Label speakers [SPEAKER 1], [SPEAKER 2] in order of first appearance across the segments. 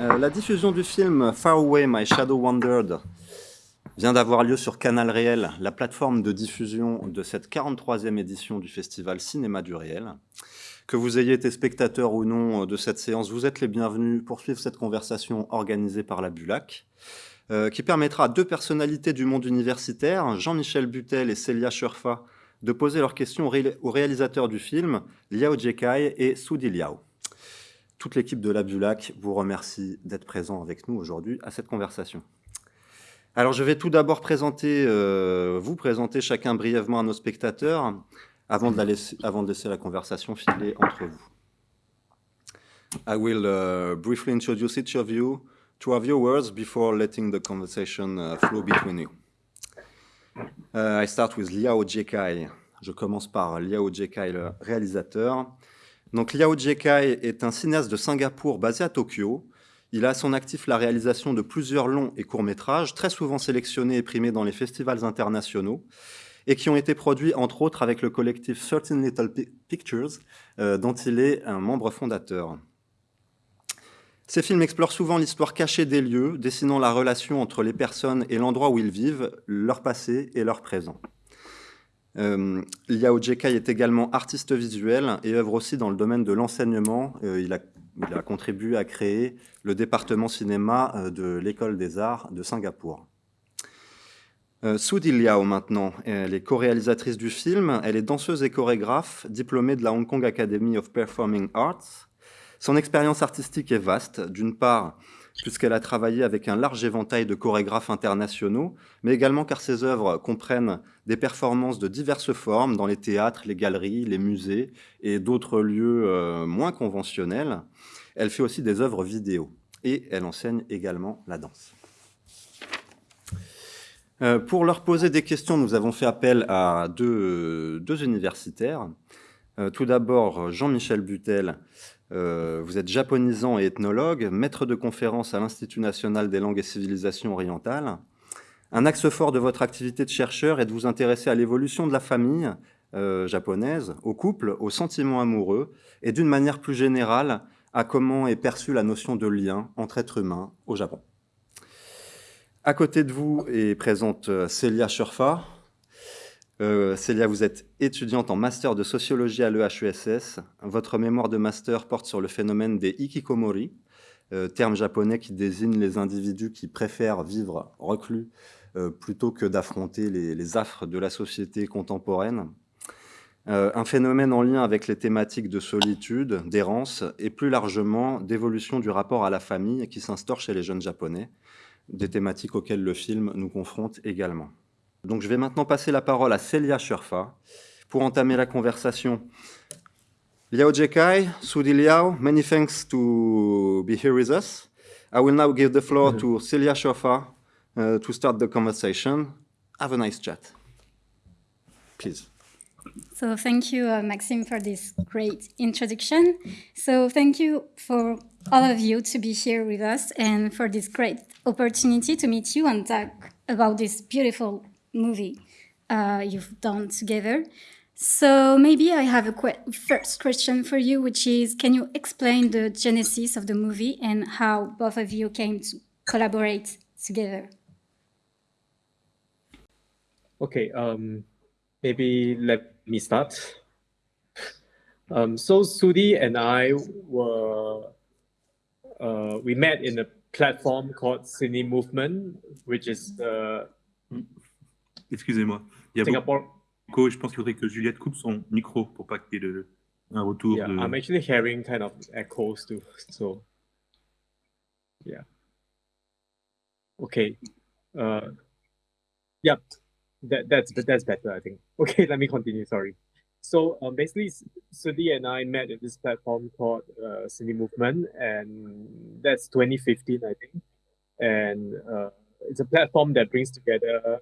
[SPEAKER 1] Euh, la diffusion du film Far Away My Shadow Wandered vient d'avoir lieu sur Canal Réel, la plateforme de diffusion de cette 43e édition du festival Cinéma du Réel. Que vous ayez été spectateur ou non de cette séance, vous êtes les bienvenus pour suivre cette conversation organisée par la Bulac, euh, qui permettra à deux personnalités du monde universitaire, Jean-Michel Butel et Célia Sherfa, de poser leurs questions aux réalisateurs du film, Liao Jekai et Sudi Liao. Toute l'équipe de la Bulac vous remercie d'être présent avec nous aujourd'hui à cette conversation. Alors, je vais tout d'abord présenter, euh, vous présenter chacun brièvement à nos spectateurs avant de, laisser, avant de laisser la conversation filer entre vous. I will uh, briefly introduce each of you to our viewers before letting the conversation uh, flow between you. Uh, I start with Liao Jekai. Je commence par Liao Jekai, le réalisateur. Donc Liao Jekai est un cinéaste de Singapour basé à Tokyo. Il a à son actif la réalisation de plusieurs longs et courts métrages, très souvent sélectionnés et primés dans les festivals internationaux, et qui ont été produits entre autres avec le collectif 13 Little Pictures, euh, dont il est un membre fondateur. Ces films explorent souvent l'histoire cachée des lieux, dessinant la relation entre les personnes et l'endroit où ils vivent, leur passé et leur présent. Euh, Liao Jekai est également artiste visuel et œuvre aussi dans le domaine de l'enseignement. Euh, il, a contribué à créer le département cinéma euh, de l'École des Arts de Singapour. Sudi Liao maintenant, elle est co-réalisatrice du film, elle est danseuse et chorégraphe, diplômée de la Hong Kong Academy of Performing Arts. Son expérience artistique est vaste, d'une part puisqu'elle a travaillé avec un large éventail de chorégraphes internationaux, mais également car ses œuvres comprennent des performances de diverses formes dans les théâtres, les galeries, les musées et d'autres lieux euh, moins conventionnels. Elle fait aussi des œuvres vidéo et elle enseigne également la danse. Euh, pour leur poser des questions, nous avons fait appel à deux, universitaires. Euh, tout d'abord, Jean-Michel Butel, euh, vous êtes japonisant et ethnologue, maître de conférence à l'Institut national des langues et civilisations orientales. Un axe fort de votre activité de chercheur est de vous intéresser à l'évolution de la famille euh, japonaise, au couple, aux sentiments amoureux, et d'une manière plus générale, à comment est perçue la notion de lien entre êtres humains au Japon. À côté de vous est présente euh, Célia Sherfa, euh, Célia, vous êtes étudiante en master de sociologie à l'EHESS. Votre mémoire de master porte sur le phénomène des ikikomori, euh, terme japonais qui désigne les individus qui préfèrent vivre reclus euh, plutôt que d'affronter les, affres de la société contemporaine. un phénomène en lien avec les thématiques de solitude, d'errance et plus largement d'évolution du rapport à la famille qui s'instaure chez les jeunes japonais, des thématiques auxquelles le film nous confronte également. Donc je vais maintenant passer la parole à Celia Sherfa pour entamer la conversation. Liao Jekai, Sudi Liao, many thanks to be here with us. I will now give the floor to Celia Sherfa uh, to start the conversation. Have a nice chat. Please.
[SPEAKER 2] So thank you, uh, Maxime, for this great introduction. So thank you for all of you to be here with us and for this great opportunity to meet you and talk about this beautiful movie uh, you've done together. So maybe I have a qu first question for you, which is, can you explain the genesis of the movie and how both of you came to collaborate together?
[SPEAKER 3] Okay, um, maybe let me start. Um, so Sudhee and I were, uh, we met in a platform called Cine Movement, which is uh,
[SPEAKER 4] Excusez-moi. Il y a Singapore. Beaucoup... Je pense qu'il faudrait que Juliette coupe son micro pour pas qu'il y ait le... un retour.
[SPEAKER 3] Yeah,
[SPEAKER 4] de...
[SPEAKER 3] I'm actually hearing kind of echoes too. So, yeah. Okay. Uh, yeah, that, that's that's better, I think. Okay, let me continue. Sorry. So um, basically, Sudhee and I met at this platform called uh, Cine Movement, and that's 2015, I think. And uh, it's a platform that brings together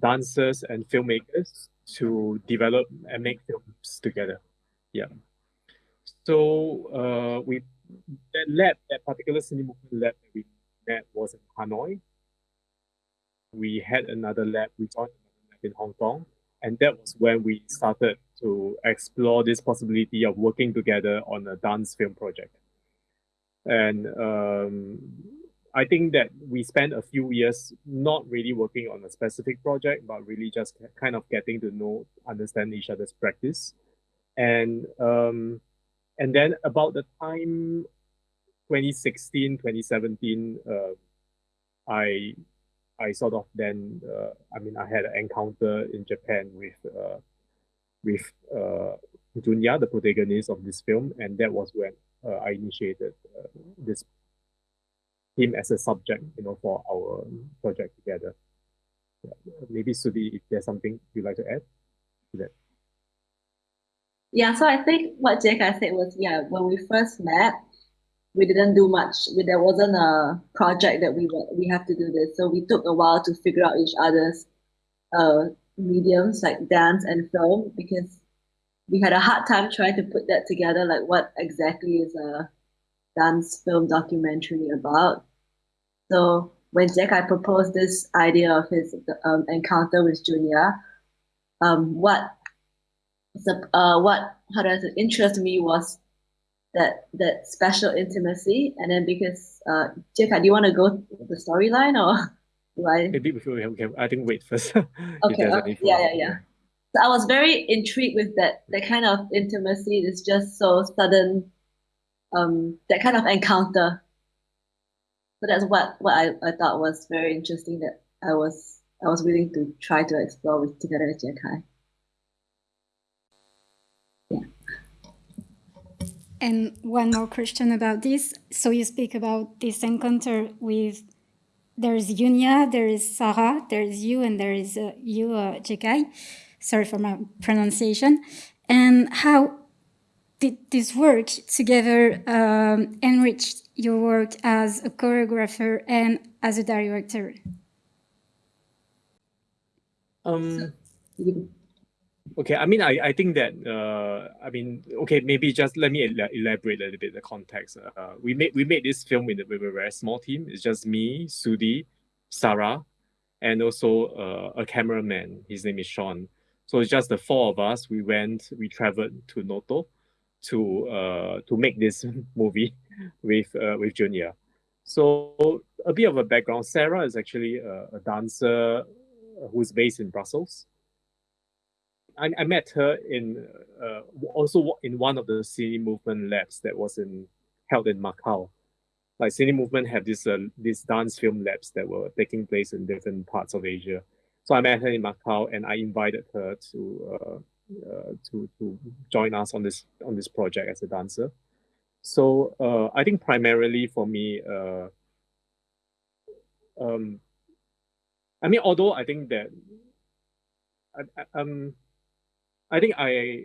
[SPEAKER 3] dancers and filmmakers to develop and make films together. Yeah. So uh, we that lab, that particular cinema lab that we met was in Hanoi. We had another lab, we joined another lab in Hong Kong, and that was when we started to explore this possibility of working together on a dance film project. and um, I think that we spent a few years not really working on a specific project, but really just kind of getting to know, understand each other's practice. And um, and then about the time 2016, 2017, uh, I I sort of then uh, I mean I had an encounter in Japan with uh, with uh, Junya, the protagonist of this film, and that was when uh, I initiated uh, this him as a subject, you know, for our project together. Yeah. Maybe Sudhee, if there's something you'd like to add to that.
[SPEAKER 5] Yeah, so I think what Jiekai said was, yeah, when we first met, we didn't do much. We, there wasn't a project that we were, we have to do this. So we took a while to figure out each other's uh, mediums like dance and film because we had a hard time trying to put that together. Like what exactly is a dance film documentary about. So when Jiekai proposed this idea of his um, encounter with Junya, um, what uh, what how does it interest me was that that special intimacy, and then because uh, Jiekai, do you want to go the storyline or do I?
[SPEAKER 3] Maybe before we have, I think wait first.
[SPEAKER 5] okay. okay. Yeah, yeah, yeah. So I was very intrigued with that that kind of intimacy. is just so sudden um, that kind of encounter. So that's what, what I, I thought was very interesting that I was I was willing to try to explore with together with Jiekai. Yeah.
[SPEAKER 2] And one more question about this. So you speak about this encounter with there is Yunya, there is Sarah, there is you, and there is uh, you, uh, Jiekai. Sorry for my pronunciation. And how did this work together um, enriched your work as a choreographer and as a director?
[SPEAKER 3] Um, okay, I mean, I, I think that, uh, I mean, okay, maybe just let me elaborate a little bit the context. Uh, we made we made this film with, with a very small team. It's just me, Sudhee, Sarah, and also uh, a cameraman. His name is Sean. So it's just the four of us. We went, we traveled to Noto to uh, to make this movie with uh, with Junya. So a bit of a background. Sarah is actually a, a dancer who's based in Brussels. I, I met her in uh, also in one of the Cine Movement labs that was in held in Macau. Like Cine Movement have this uh, this dance film labs that were taking place in different parts of Asia. So I met her in Macau and I invited her to uh, to to join us on this on this project as a dancer. So uh, I think primarily for me, uh, um, I mean, although I think that, I, I, um, I think I,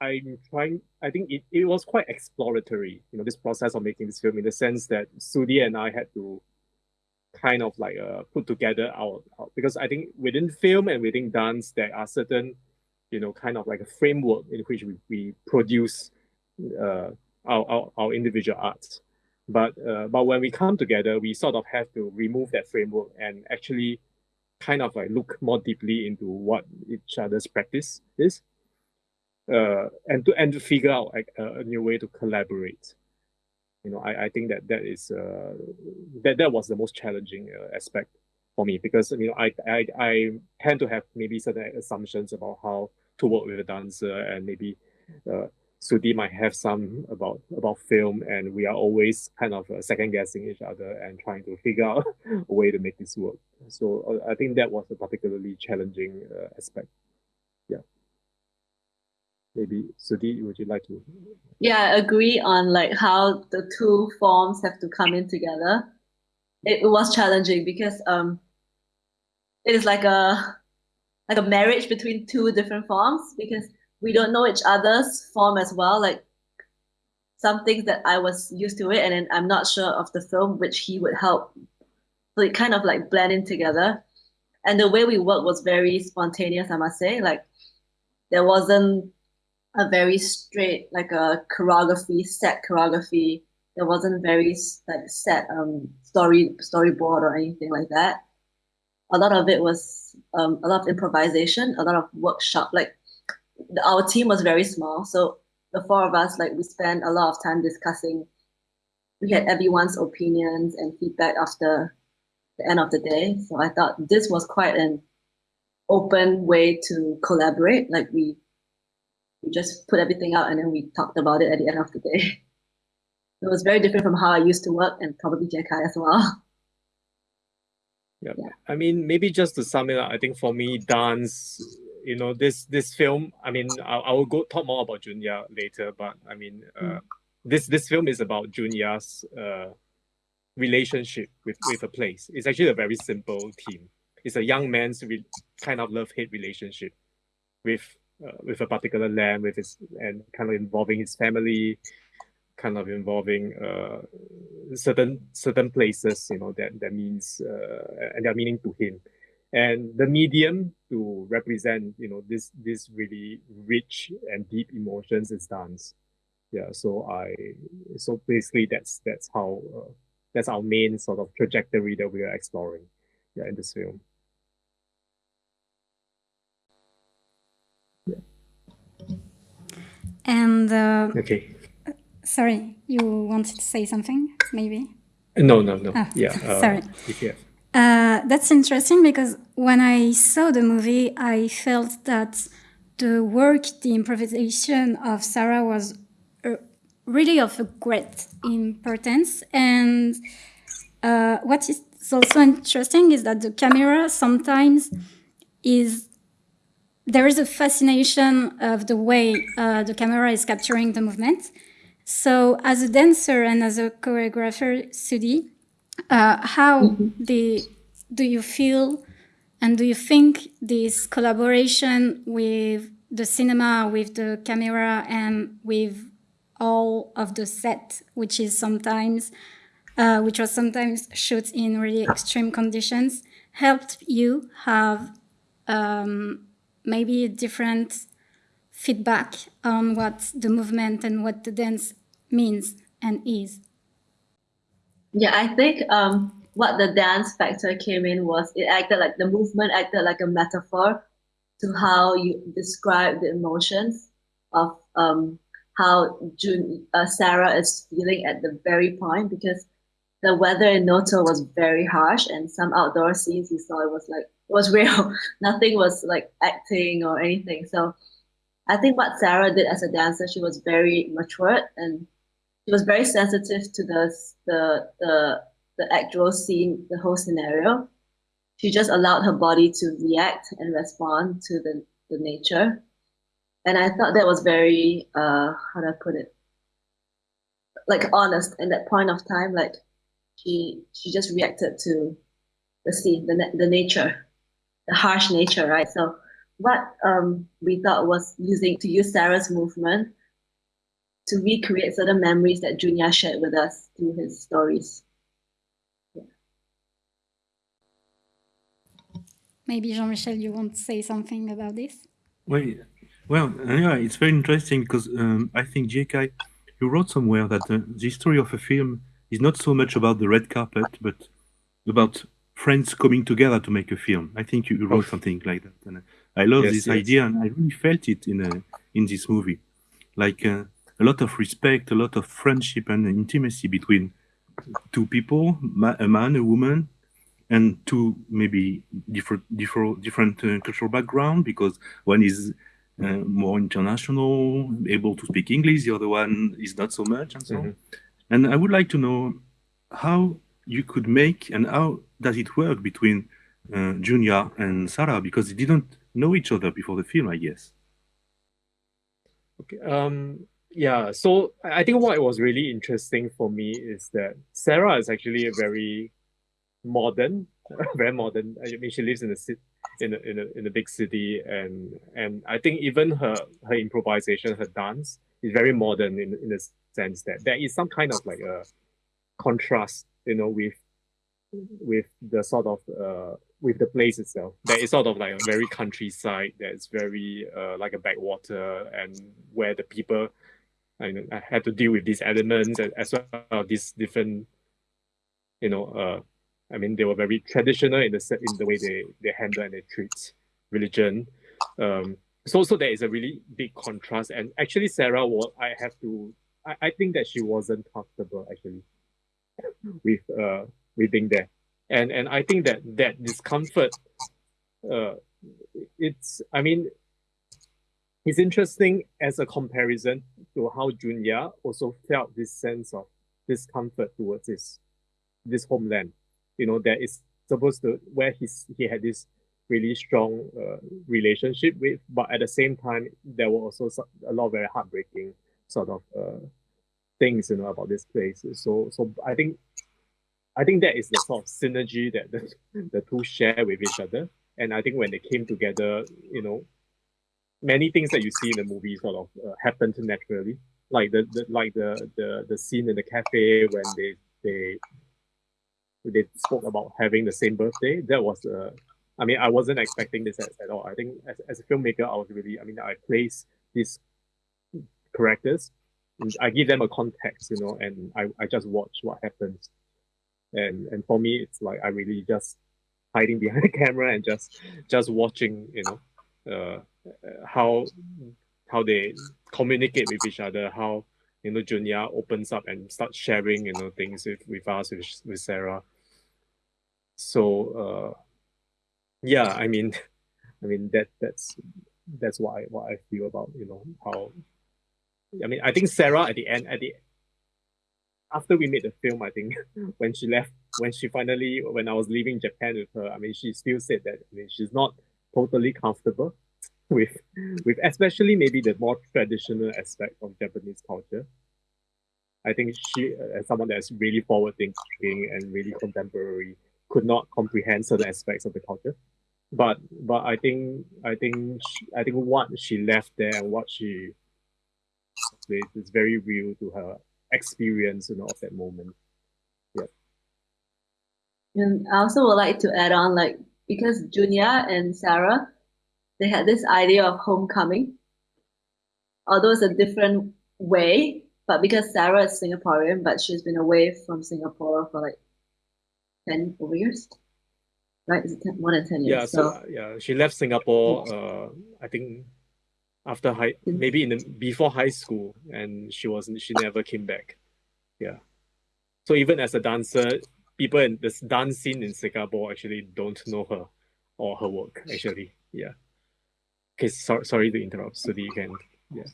[SPEAKER 3] I'm trying. I think it, it was quite exploratory. You know, this process of making this film in the sense that Sudhee and I had to kind of like uh, put together our, our because I think within film and within dance there are certain you know, kind of like a framework in which we, we produce uh, our, our, our individual arts. But, uh, but when we come together, we sort of have to remove that framework and actually kind of like look more deeply into what each other's practice is. Uh, and to and to figure out like, a, a new way to collaborate. You know, I, I think that that is uh, that that was the most challenging uh, aspect for me because you know I, I I tend to have maybe certain assumptions about how to work with a dancer and maybe uh, Sudhee might have some about about film and we are always kind of uh, second guessing each other and trying to figure out a way to make this work. So uh, I think that was a particularly challenging uh, aspect. Yeah. Maybe Sudhee, would you like to?
[SPEAKER 5] Yeah, I agree on like how the two forms have to come in together. It, was challenging because um, it is like a like a marriage between two different forms because we don't know each other's form as well. Like some things that I was used to it, and then I'm not sure of the film which he would help. So it kind of like blending together, and the way we worked was very spontaneous. I must say, like there wasn't a very straight like a choreography set choreography. There wasn't very like set um story storyboard or anything like that a lot of it was um, a lot of improvisation, a lot of workshop. Like the, our team was very small, so the four of us, like we spent a lot of time discussing we had everyone's opinions and feedback after the end of the day. So I thought this was quite an open way to collaborate. Like we, we just put everything out and then we talked about it at the end of the day. It was very different from how I used to work and probably JK as well.
[SPEAKER 3] Yeah. yeah. I mean, maybe just to sum it up, I think for me, dance, you know, this this film, I mean, I, I will go talk more about Junya later, but I mean, uh, mm. this this film is about Junya's uh, relationship with, with a place. It's actually a very simple theme. It's a young man's re- kind of love hate relationship with uh, with a particular land, with his and kind of involving his family, kind of involving uh, certain certain places. You know that that means uh, and their meaning to him, and the medium to represent you know this this really rich and deep emotions is dance. Yeah, so I so basically that's that's how uh, that's our main sort of trajectory that we are exploring yeah, in this film.
[SPEAKER 2] Yeah. And uh,
[SPEAKER 3] okay.
[SPEAKER 2] Sorry, you wanted to say something, maybe?
[SPEAKER 3] No, no, no. Oh, yeah. Uh,
[SPEAKER 2] sorry. Uh, that's interesting because when I saw the movie, I felt that the work, the improvisation of Sarah was really of a great importance. And uh, what is also interesting is that the camera sometimes is there is a fascination of the way uh, the camera is capturing the movement. So, as a dancer and as a choreographer, Sudhee, uh, how mm -hmm. the, do you feel and do you think this collaboration with the cinema, with the camera, and with all of the set, which is sometimes, uh, which was sometimes shot in really extreme conditions, helped you have um, maybe a different feedback on what the movement and what the dance means and is.
[SPEAKER 5] Yeah, I think um, what the dance factor came in was it acted like the movement acted like a metaphor to how you describe the emotions of um, how June, uh, Sarah is feeling at the very point because the weather in Noto was very harsh and some outdoor scenes you saw it was like it was real. Nothing was like acting or anything. So I think what Sarah did as a dancer, she was very matured and she was very sensitive to the the the, the actual scene, the whole scenario. She just allowed her body to react and respond to the, the nature. And I thought that was very uh how do I put it? Like honest in that point of time like she she just reacted to the scene the, the nature the harsh nature right? So what um we thought was using to use Sarah's movement to recreate certain memories that Junya shared with us through his stories. Yeah.
[SPEAKER 2] Maybe Jean-Michel, you want to say something about this?
[SPEAKER 4] Well, well, yeah, it's very interesting because um, I think JK, you wrote somewhere that uh, the story of a film is not so much about the red carpet, but about friends coming together to make a film. I think you wrote oh. something like that, and I love yes, this yes. idea, and I really felt it in a, uh, in this movie, like uh, a lot of respect, a lot of friendship and intimacy between two people, a man, a woman, and two maybe different different different uh, cultural background because one is uh, more international, able to speak English. The other one is not so much, and so. Mm -hmm. And I would like to know how you could make and how does it work between uh, and Sarah because it didn't know each other before the film, I guess.
[SPEAKER 3] Okay. Um. Yeah. So I think what was really interesting for me is that Sarah is actually a very modern, very modern. I mean, she lives in the city in a, in a, in a big city and and I think even her her improvisation her dance is very modern in in the sense that there is some kind of like a contrast you know with with the sort of uh with the place itself there is sort of like a very countryside that's very uh like a backwater and where the people I, know, had to deal with these elements as well as these different you know uh I mean, they were very traditional in the in the way they they handle and they treat religion. Um, so so there is a really big contrast. And actually, Sarah, was I have to, I, I think that she wasn't comfortable actually with uh with being there. And and I think that that discomfort uh it's I mean it's interesting as a comparison to how Junya also felt this sense of discomfort towards his this homeland. You know, that is supposed to where he's he had this really strong uh, relationship with, but at the same time, there were also a lot of very heartbreaking sort of uh, things, you know, about this place. So, so I think, I think that is the sort of synergy that the, the two share with each other. And I think when they came together, you know, many things that you see in the movie sort of uh, happened naturally. Like the, the like the, the the scene in the cafe when they they they spoke about having the same birthday. That was uh, I mean, I wasn't expecting this at, at all. I think as, as a filmmaker, I was really, I mean, I place these characters, I give them a context, you know, and I, I just watch what happens. And and for me, it's like I really just hiding behind the camera and just just watching, you know, uh, how how they communicate with each other, how you know Junya opens up and starts sharing, you know, things with, with us, with, with Sarah. So uh yeah i mean i mean that that's that's what i what i feel about you know how i mean i think sarah at the end at the after we made the film i think when she left when she finally when i was leaving japan with her i mean she still said that i mean she's not totally comfortable with with especially maybe the more traditional aspect of japanese culture i think she as someone that's really forward thinking and really contemporary could not comprehend certain aspects of the culture. But but I think I think she, I think what she left there and what she is very real to her experience, you know, of that moment. Yeah.
[SPEAKER 5] And I also would like to add on, like because Junya and Sarah, they had this idea of homecoming. Although it's a different way, but because Sarah is Singaporean, but she's been away from Singapore for like 10 over years right is it 10, more than 10 years
[SPEAKER 3] yeah so, so yeah she left singapore uh i think after high mm. maybe in the before high school and she wasn't she never came back. Yeah. So even as a dancer people in this dance scene in singapore actually don't know her or her work actually. Yeah. Okay so, sorry to interrupt so you can yeah.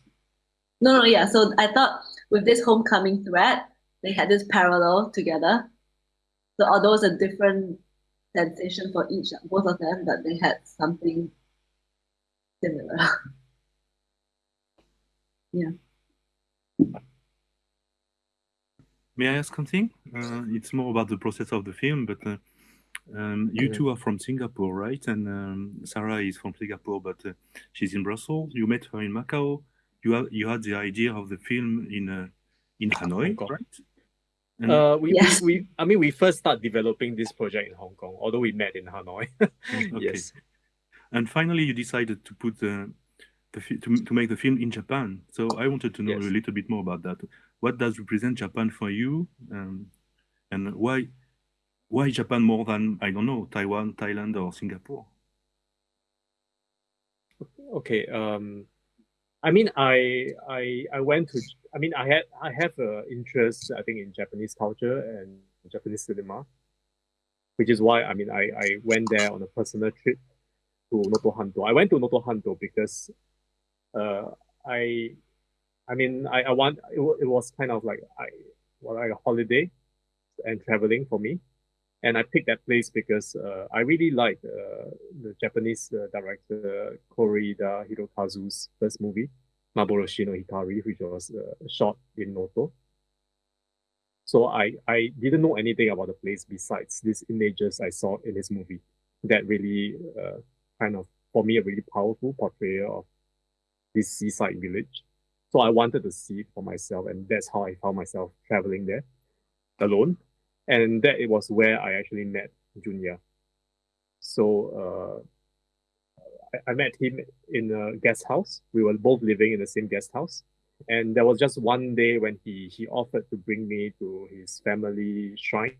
[SPEAKER 5] No no yeah so i thought with this homecoming thread they had this parallel together. So although it's a different sensation for each, both of them, but they had something similar. yeah.
[SPEAKER 4] May I ask something? Uh, it's more about the process of the film, but uh, um, you two are from Singapore, right? And um, Sarah is from Singapore, but uh, she's in Brussels. You met her in Macau. You have, you had the idea of the film in uh, in Hanoi, right?
[SPEAKER 3] And uh, we, yes. we, we, I mean, we first start developing this project in Hong Kong, although we met in Hanoi. okay. Yes.
[SPEAKER 4] And finally, you decided to put the, the to, to make the film in Japan. So I wanted to know yes. a little bit more about that. What does represent Japan for you, um, and why why Japan more than I don't know Taiwan, Thailand, or Singapore?
[SPEAKER 3] Okay. Um, I mean, I I I went to. I mean, I had I have a interest. I think in Japanese culture and Japanese cinema, which is why I mean I I went there on a personal trip to Noto Hanto. I went to Noto Hanto because, uh, I, I mean I I want it, it was kind of like I well, like a holiday, and traveling for me and I picked that place because uh, I really liked uh, the Japanese uh, director Koreeda Hirokazu's first movie, Maboroshi no Hikari, which was uh, shot in Noto. So I, I didn't know anything about the place besides these images I saw in this movie that really uh, kind of, for me, a really powerful portrayal of this seaside village. So I wanted to see it for myself, and that's how I found myself traveling there alone and that it was where I actually met Junya. So uh, I, I met him in a guest house. We were both living in the same guest house, and there was just one day when he he offered to bring me to his family shrine.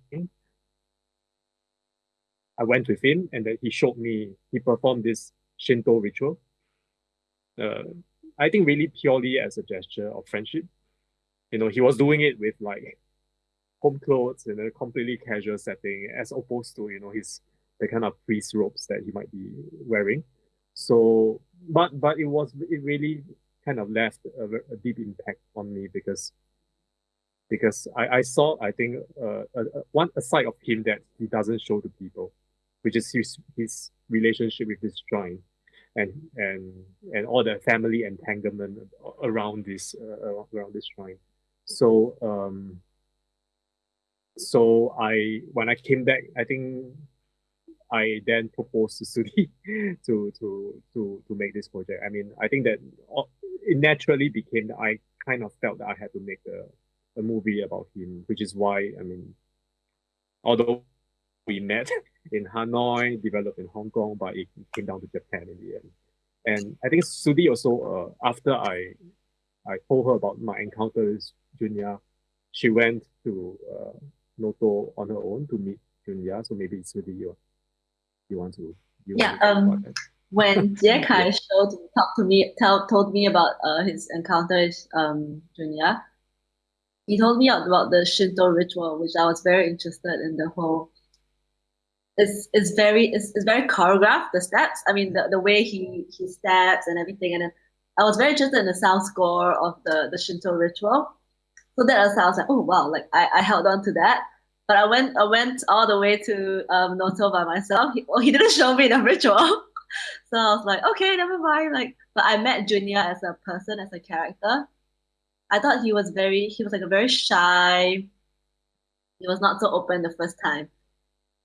[SPEAKER 3] I went with him, and then he showed me. He performed this Shinto ritual. Uh, I think really purely as a gesture of friendship. You know, he was doing it with like home clothes in a completely casual setting, as opposed to you know his the kind of priest robes that he might be wearing. So, but but it was it really kind of left a, a deep impact on me because because I, I saw I think uh, a, a, one a side of him that he doesn't show to people, which is his his relationship with this shrine, and and and all the family entanglement around this uh, around this shrine. So um. So I when I came back, I think I then proposed to Sudhee to to to to make this project. I mean, I think that it naturally became that I kind of felt that I had to make a a movie about him, which is why I mean, although we met in Hanoi, developed in Hong Kong, but it came down to Japan in the end. And I think Sudhee also, uh, after I I told her about my encounter with Junya, she went to uh, Noto on her own to meet Junya. So maybe Sudhee, you, you want to you
[SPEAKER 5] yeah. um, when Jie Kai showed talked to me, tell, told me about uh, his encounter with um, Junya, he told me about the Shinto ritual, which I was very interested in the whole. It's, it's very it's, it's very choreographed the steps. I mean the, the way he he steps and everything, and I was very interested in the sound score of the the Shinto ritual. So that was I was like, oh wow, like I, I held on to that. But I went I went all the way to um, Noto by myself. He, well, he didn't show me the ritual, so I was like, okay, never mind. Like, but I met Junya as a person, as a character, I thought he was very he was like a very shy. He was not so open the first time.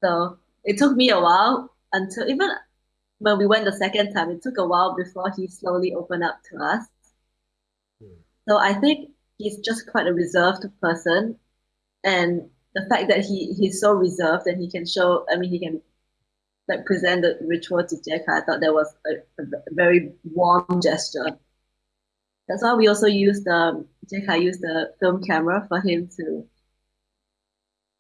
[SPEAKER 5] So it took me a while until even when we went the second time, it took a while before he slowly opened up to us. Hmm. So I think he's just quite a reserved person. And the fact that he he's so reserved and he can show I mean he can like present the ritual to Jie Kai, I thought that was a, a very warm gesture. That's why we also use the Jie Kai used the film camera for him to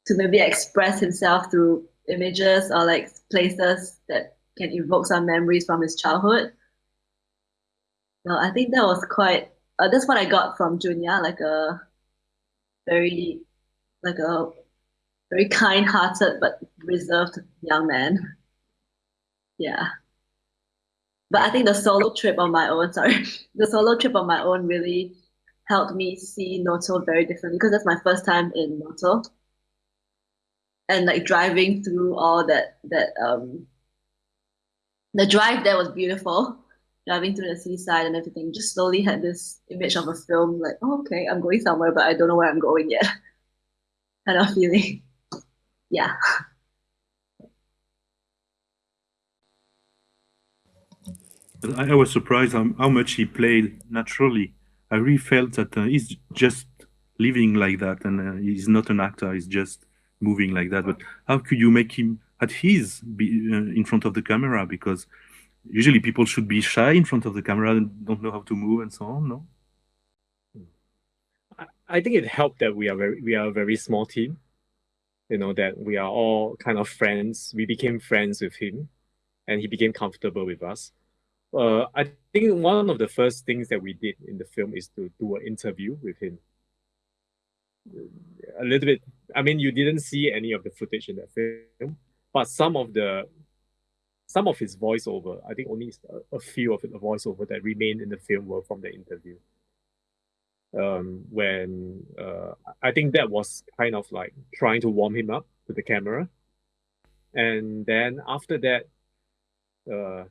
[SPEAKER 5] to maybe express himself through images or like places that can evoke some memories from his childhood. So I think that was quite. Uh, that's what I got from Junya, like a very, like a very kind-hearted but reserved young man. Yeah. But I think the solo trip on my own, sorry, the solo trip on my own really helped me see Noto very differently because that's my first time in Noto. And like driving through all that that um the drive there was beautiful. Driving through the seaside and everything, just slowly had this image of a film, like, oh, okay, I'm going somewhere, but I don't know where I'm going yet. kind of feeling. Yeah.
[SPEAKER 4] I was surprised how, much he played naturally. I really felt that uh, he's just living like that, and uh, he's not an actor. He's just moving like that. But how could you make him at his be, uh, in front of the camera? Because usually people should be shy in front of the camera and don't know how to move and so on. No.
[SPEAKER 3] I think it helped that we are very we are a very small team. You know that we are all kind of friends. We became friends with him, and he became comfortable with us uh, I think one of the first things that we did in the film is to do an interview with him. A little bit. I mean, you didn't see any of the footage in that film, but some of the some of his voiceover, I think only a, few of the voiceover that remained in the film were from the interview. Um, when uh, I think that was kind of like trying to warm him up to the camera, and then after that, uh,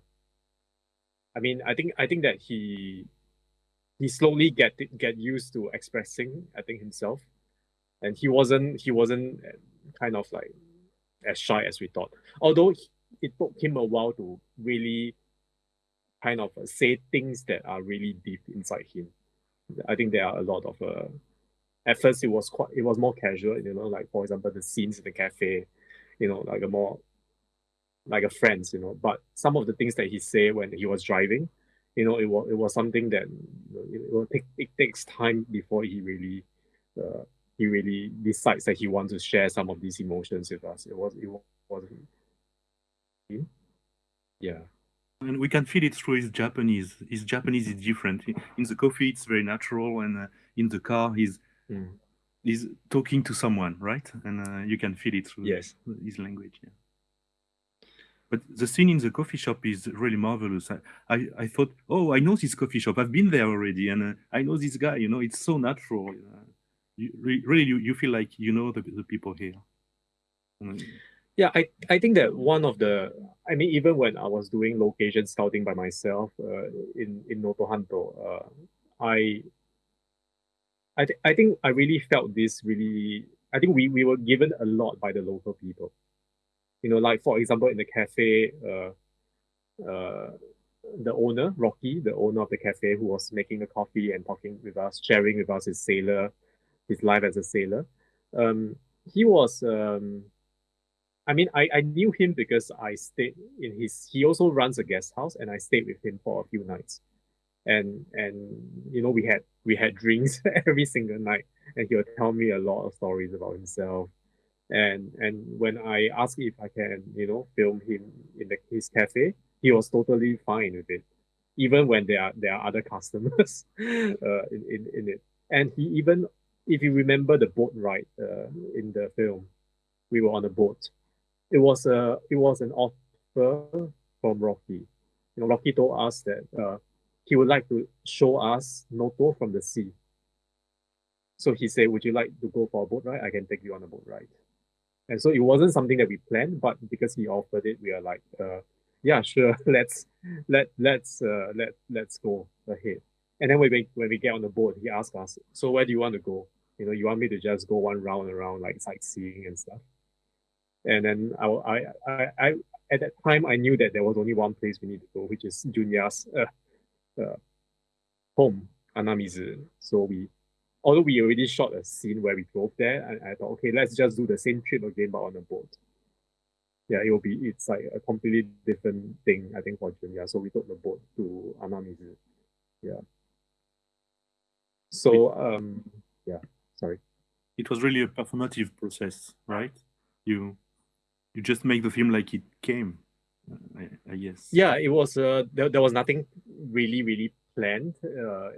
[SPEAKER 3] I mean, I think I think that he he slowly get get used to expressing. I think himself, and he wasn't he wasn't kind of like as shy as we thought. Although it took him a while to really kind of say things that are really deep inside him. I think there are a lot of uh, at first it was quite it was more casual, you know, like for example the scenes in the cafe, you know, like a more like a friend, you know. But some of the things that he said when he was driving, you know, it was it was something that you know, it will take it takes time before he really uh, he really decides that he wants to share some of these emotions with us. It was it wasn't yeah.
[SPEAKER 4] And we can feel it through his Japanese. His Japanese is different. In the coffee, it's very natural, and uh, in the car, he's
[SPEAKER 3] mm.
[SPEAKER 4] is talking to someone, right? And uh, you can feel it through
[SPEAKER 3] Yes.
[SPEAKER 4] his language. Yeah. But the scene in the coffee shop is really marvelous. I, I, I thought, oh, I know this coffee shop. I've been there already, and uh, I know this guy. You know, it's so natural. You, re- really, you, you feel like you know the, the people here. Uh,
[SPEAKER 3] Yeah, I, I think that one of the, I mean, even when I was doing location scouting by myself uh, in in Notohanto, uh, I, I, th- I think I really felt this really. I think we, we were given a lot by the local people. You know, like for example, in the cafe, uh, uh, the owner Rocky, the owner of the cafe, who was making the coffee and talking with us, sharing with us his sailor, his life as a sailor. Um, he was um, I mean, I, I knew him because I stayed in his. He also runs a guest house, and I stayed with him for a few nights, and and you know we had we had drinks every single night, and he would tell me a lot of stories about himself, and and when I asked if I can you know film him in the, his cafe, he was totally fine with it, even when there are there are other customers, uh, in, in in it, and he even if you remember the boat ride uh, in the film, we were on a boat it was a it was an offer from Rocky. You know, Rocky told us that uh, he would like to show us Noto from the sea. So he said, "Would you like to go for a boat ride? I can take you on a boat ride." And so it wasn't something that we planned, but because he offered it, we are like, uh, "Yeah, sure. Let's let let's uh, let let's go ahead." And then when we when we get on the boat, he asked us, "So where do you want to go? You know, you want me to just go one round around like sightseeing and stuff?" And then I, I, I, I, at that time, I knew that there was only one place we need to go, which is Junya's uh, uh, home, Anamizu. So we, although we already shot a scene where we drove there, I, I thought, okay, let's just do the same trip again, but on a boat. Yeah, it will be, it's like a completely different thing, I think, for Junya. So we took the boat to Anamizu. Yeah. So, um, yeah, sorry.
[SPEAKER 4] it was really a performative process, right? You you just make the film like it came, I, I guess.
[SPEAKER 3] Yeah, it was. Uh, there, there was nothing really, really planned. Uh,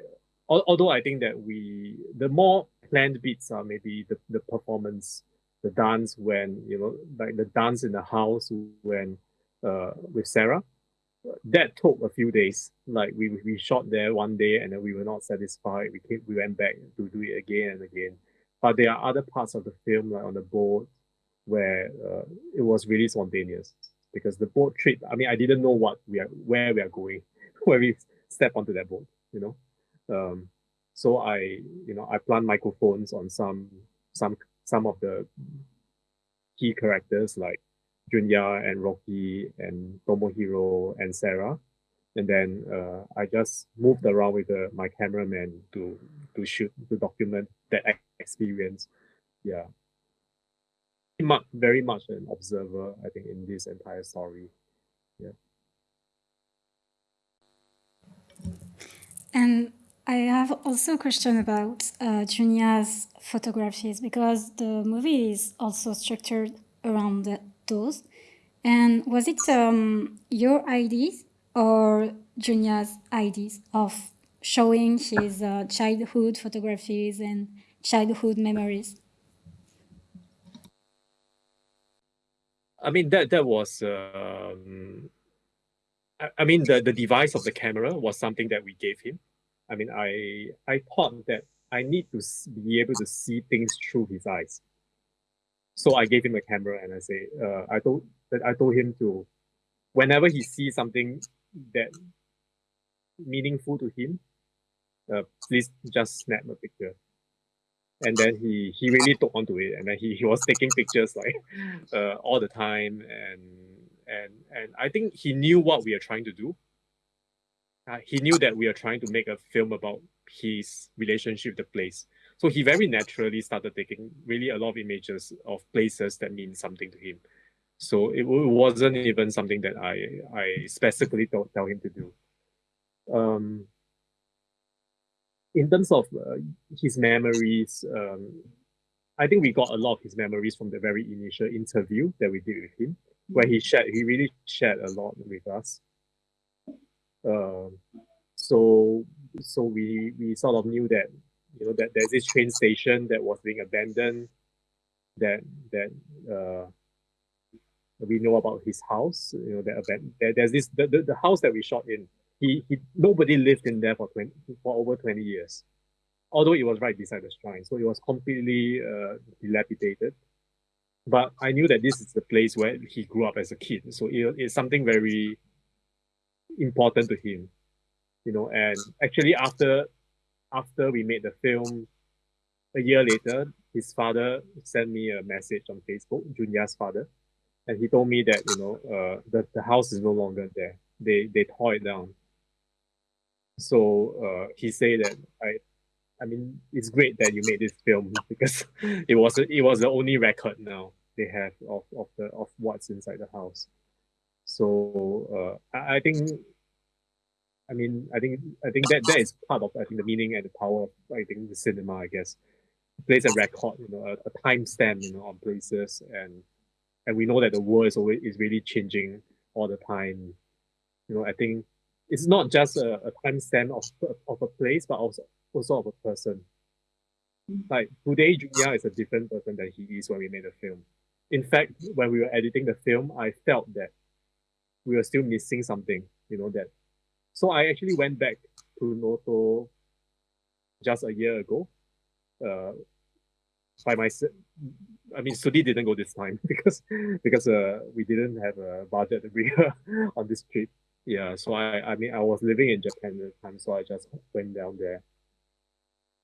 [SPEAKER 3] although I think that we, the more planned bits are maybe the, the performance, the dance when you know, like the dance in the house when, uh, with Sarah. That took a few days. Like we we shot there one day and then we were not satisfied. We came, we went back to do it again and again. But there are other parts of the film, like on the boat, where uh, it was really spontaneous because the boat trip. I mean, I didn't know what we are, where we are going, when we step onto that boat. You know, um, so I, you know, I plant microphones on some some some of the key characters like Junya and Rocky and Tomohiro and Sarah. And then uh, I just moved around with uh, my cameraman to to shoot to document that ex- experience. Yeah, very much an observer, I think, in this entire story. Yeah.
[SPEAKER 2] And I have also a question about uh, Junia's photographies because the movie is also structured around those. And was it um, your ideas or Junia's ideas of showing his uh, childhood photographies and childhood memories?
[SPEAKER 3] I mean that that was um, I, I mean the the device of the camera was something that we gave him. I mean I I thought that I need to be able to see things through his eyes. So I gave him a camera and I say uh, I told I told him to whenever he sees something that meaningful to him, uh, please just snap a picture. And then he he really took onto it, and then he, he was taking pictures like uh, all the time, and and and I think he knew what we are trying to do. Uh, he knew that we are trying to make a film about his relationship with the place. So he very naturally started taking really a lot of images of places that mean something to him. So it, wa- wasn't even something that I I specifically told, tell him to do. Um, in terms of uh, his memories, um, I think we got a lot of his memories from the very initial interview that we did with him, where he shared, he really shared a lot with us. Um, so, so we we sort of knew that you know that there's this train station that was being abandoned. That that uh, we know about his house. You know that there, there's this the, the, the house that we shot in. He he nobody lived in there for twenty for over twenty years, although it was right beside the shrine, so it was completely uh, dilapidated. But I knew that this is the place where he grew up as a kid, so it, it's something very important to him, you know. And actually, after after we made the film, a year later, his father sent me a message on Facebook, Junya's father, and he told me that you know uh, the the house is no longer there. They they tore it down. So uh, he said that I, I mean, it's great that you made this film because it was it was the only record now they have of, of the of what's inside the house. So uh, I, I think I mean, I think I think that that is part of I think the meaning and the power of I think the cinema. I guess it plays a record, you know, a, a timestamp, you know, on places, and and we know that the world is always is really changing all the time. You know, I think it's not just a, a timestamp of of a place, but also also of a person. Like today, Junya is a different person than he is when we made the film. In fact, when we were editing the film, I felt that we were still missing something. You know that so I actually went back to Noto just a year ago. Uh, by myself. I mean, Sudhee didn't go this time because because uh, we didn't have a budget on this trip. Yeah, so I I mean I was living in Japan at the time, so I just went down there.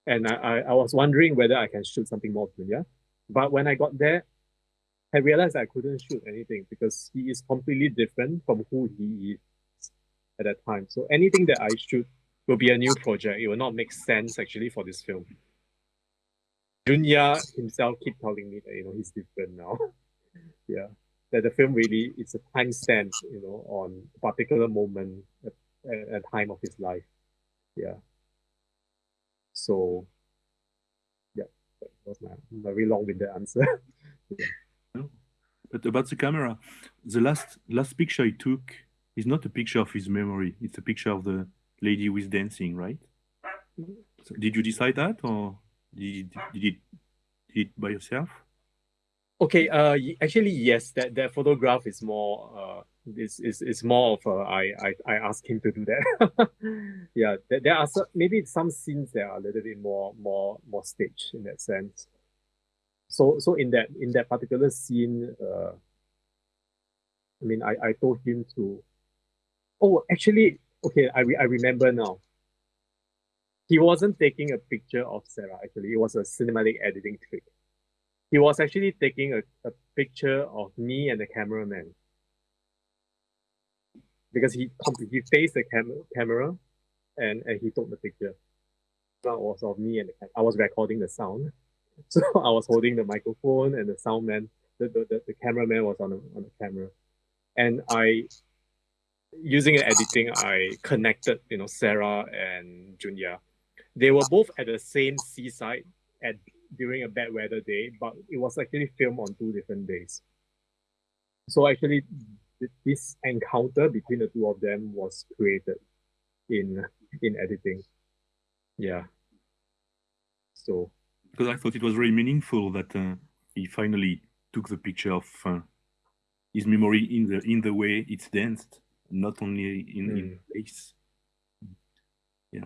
[SPEAKER 3] And I, I, I was wondering whether I can shoot something more Junya. But when I got there, I realized I couldn't shoot anything because he is completely different from who he is at that time. So anything that I shoot will be a new project. It will not make sense actually for this film. Junya himself keep telling me that you know he's different now. yeah, that the film really it's a timestamp, you know, on a particular moment at, at, time of his life. Yeah. So, yeah, that was my very long-winded answer.
[SPEAKER 4] yeah. But about the camera, the last last picture I took is not a picture of his memory. It's a picture of the lady who is dancing, right? So did you decide that, or did, did, it, did it by yourself?
[SPEAKER 3] Okay. Uh, actually, yes. That that photograph is more uh is is is more of a, I I I asked him to do that. yeah. There, there are some, maybe some scenes that are a little bit more more more staged in that sense. So so in that in that particular scene, uh, I mean, I I told him to Oh, actually, okay, I, re- I remember now. He wasn't taking a picture of Sarah, actually. It was a cinematic editing trick. He was actually taking a, a picture of me and the cameraman. Because he he faced the cam- camera and, and he took the picture. That was of me and I was recording the sound. So I was holding the microphone and the sound man, the, the, the, the cameraman was on the, on the camera. And I using editing, I connected, you know, Sarah and Junya. They were both at the same seaside at during a bad weather day, but it was actually filmed on two different days. So actually, this encounter between the two of them was created in in editing. Yeah. So.
[SPEAKER 4] Because I thought it was very meaningful that uh, he finally took the picture of uh, his memory in the in the way it's danced not only in, mm. in place. Yeah,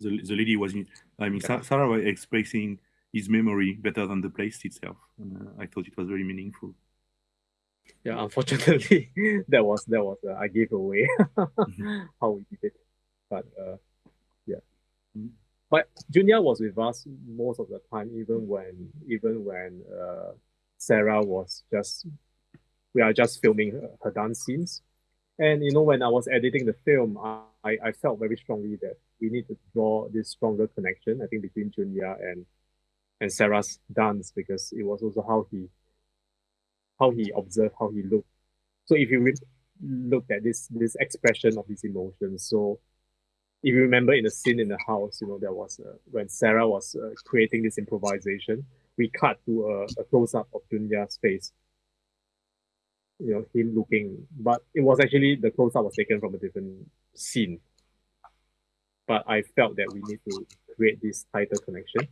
[SPEAKER 4] the, the lady was, in, I mean, yeah. Sarah was expressing his memory better than the place itself. Uh, I thought it was very meaningful.
[SPEAKER 3] Yeah, unfortunately, that was that was uh, I gave away how we did it, but uh, yeah. Mm-hmm. But Junya was with us most of the time, even when even when uh, Sarah was just we are just filming her, her dance scenes. And you know, when I was editing the film, I, I felt very strongly that we need to draw this stronger connection, I think, between Junya and and Sarah's dance because it was also how he how he observed, how he looked. So if you look at this this expression of these emotions, so if you remember in the scene in the house, you know, there was when Sarah was uh, creating this improvisation, we cut to a, a close up of Junya's face you know him looking but it was actually the close up was taken from a different scene but I felt that we need to create this tighter connection.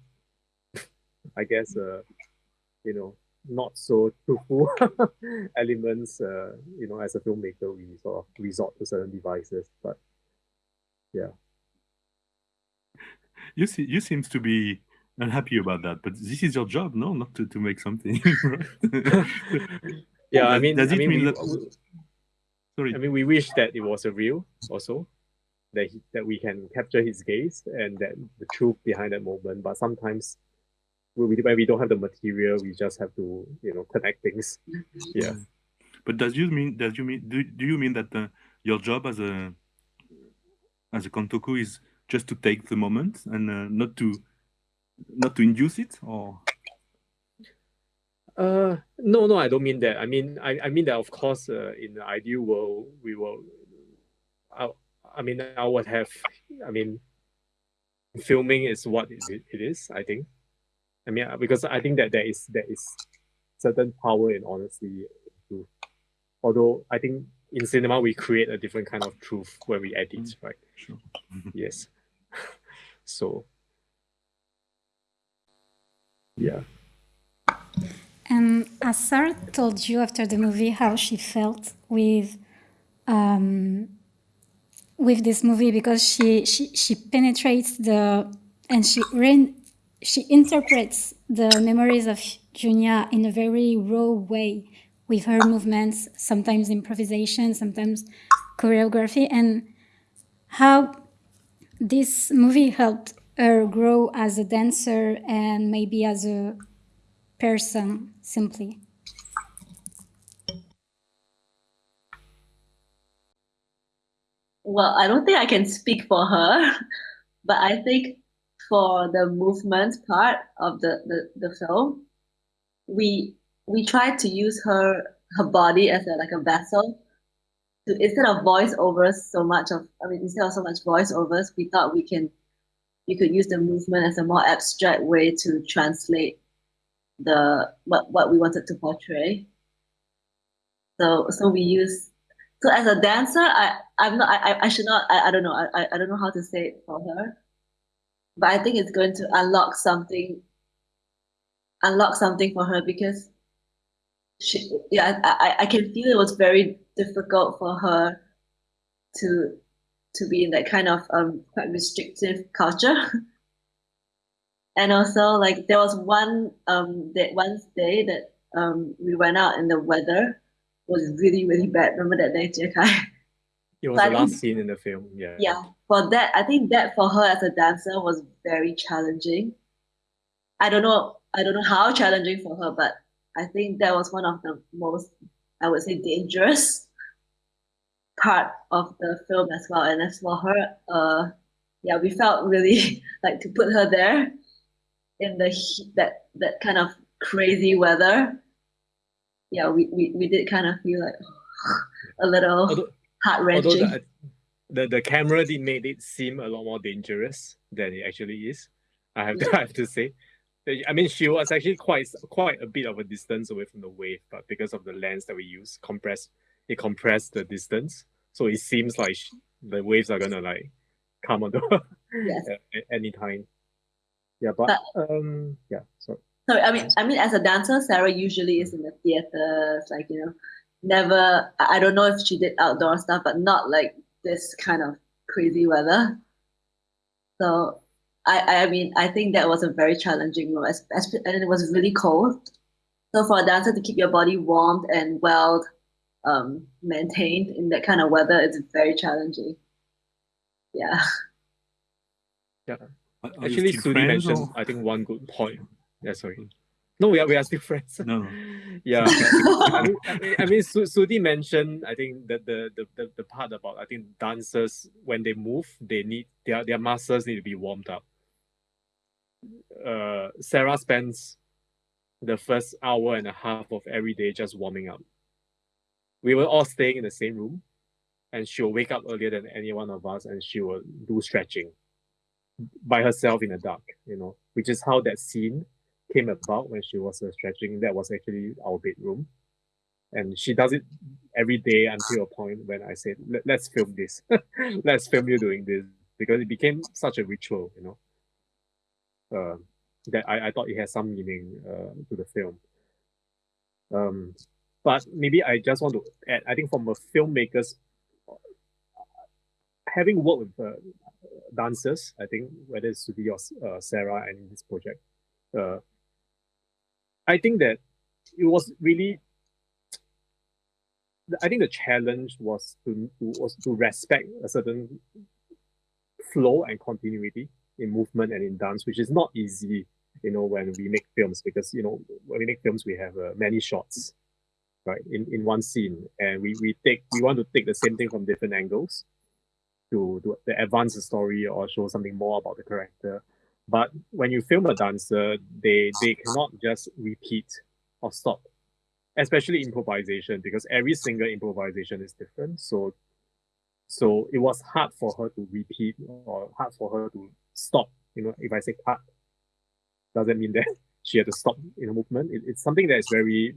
[SPEAKER 3] I guess, uh, you know, not so truthful elements, uh, you know, as a filmmaker, we sort of resort to certain devices, but yeah.
[SPEAKER 4] You see, you seems to be unhappy about that, but this is your job, no? Not to, to make something.
[SPEAKER 3] yeah, I mean,
[SPEAKER 4] does
[SPEAKER 3] I
[SPEAKER 4] it
[SPEAKER 3] mean,
[SPEAKER 4] mean
[SPEAKER 3] we,
[SPEAKER 4] that? Sorry.
[SPEAKER 3] I mean, we wish that it was a real also, that he, that we can capture his gaze and that the truth behind that moment. But sometimes, when we, when we don't have the material, we just have to, you know, connect things. Yeah.
[SPEAKER 4] But does you mean does you mean do, do you mean that uh, your job as a as a kantoku is just to take the moment and uh, not to not to induce it or
[SPEAKER 3] Uh, no, no, I don't mean that. I mean, I, I mean that of course, uh, in the ideal world, we will. I, I mean, I would have. I mean, filming is what it, it is. I think. I mean, because I think that there is there is certain power in honesty. Too. Although I think in cinema we create a different kind of truth when we edit, right?
[SPEAKER 4] sure.
[SPEAKER 3] Yes. so. Yeah.
[SPEAKER 2] And as Sarah told you after the movie how she felt with um, with this movie because she, she, she penetrates the and she re, she interprets the memories of Junya in a very raw way with her movements, sometimes improvisation, sometimes choreography, and how this movie helped her grow as a dancer and maybe as a person simply.
[SPEAKER 5] Well, I don't think I can speak for her, but I think for the movement part of the, the, the film, we we tried to use her her body as a, like a vessel to instead of voiceovers so much of I mean instead of so much voiceovers, we thought we can we could use the movement as a more abstract way to translate the what what we wanted to portray. So so we use so as a dancer, I I'm not I I should not I, I don't know I I don't know how to say it for her, but I think it's going to unlock something. Unlock something for her because she yeah I I can feel it was very difficult for her to to be in that kind of um quite restrictive culture. and also like there was one um that one day that um we went out and the weather was really really bad. Remember that day, Jiekai?
[SPEAKER 3] It was
[SPEAKER 5] I
[SPEAKER 3] the last
[SPEAKER 5] think-
[SPEAKER 3] scene in the film. Yeah.
[SPEAKER 5] Yeah, for that, I think that for her as a dancer was very challenging. I don't know, I don't know how challenging for her, but I think that was one of the most, I would say, dangerous part of the film as well. And as for her, uh, yeah, we felt really like to put her there in the heat, that that kind of crazy weather. Yeah, we, we, we did kind of feel like a little
[SPEAKER 3] Although-
[SPEAKER 5] heart wrenching.
[SPEAKER 3] the, the the camera did made it seem a lot more dangerous than it actually is. I have to, I have to say. I mean, she was actually quite quite a bit of a distance away from the wave, but because of the lens that we use, compress it compressed the distance, so it seems like sh the waves are gonna like come onto her
[SPEAKER 5] Yes.
[SPEAKER 3] at, at any time. Yeah, but um, yeah. So
[SPEAKER 5] So I mean, I mean, as a dancer, Sarah usually is in the theaters, like you know, never. I don't know if she did outdoor stuff, but not like this kind of crazy weather. So I, I mean, I think that was a very challenging es- and it was really cold. So for a dancer to keep your body warmed and well um, maintained in that kind of weather, it's very challenging. Yeah.
[SPEAKER 4] Yeah. Are- are
[SPEAKER 3] actually,
[SPEAKER 4] Sudhee
[SPEAKER 3] mentioned
[SPEAKER 4] or-
[SPEAKER 3] I think one good point. Yeah, sorry. No, we are we are still friends.
[SPEAKER 4] No, no.
[SPEAKER 3] Yeah, I mean, I mean, I mean Su- Sudhee mentioned, I think that the, the, the, the part about, I think dancers, when they move, they need, their, their muscles need to be warmed up. Uh, Sarah spends the first hour and a half of every day just warming up. We were all staying in the same room, and she'll wake up earlier than any one of us, and she will do stretching by herself in the dark, you know, which is how that scene came about when she was uh, stretching. That was actually our bedroom. And she does it every day until a point when I said, Let, let's film this. let's film you doing this. because it became such a ritual, you know. Uh, that I, I thought it has some meaning uh, to the film. Um, but maybe I just want to add, I think from a filmmaker's, having worked with uh, dancers, I think whether it's Sudhee or uh, Sarah and in this project, uh, I think that it was really I think the challenge was to, to was to respect a certain flow and continuity in movement and in dance, which is not easy, you know, when we make films because you know when we make films we have uh, many shots, right, in, in one scene, and we we take we want to take the same thing from different angles, to to, advance the story or show something more about the character. But when you film a dancer, they they cannot just repeat or stop especially improvisation because every single improvisation is different. So so it was hard for her to repeat or hard for her to stop. You know if i say cut doesn't mean that she had to stop in a movement. It, it's something that is very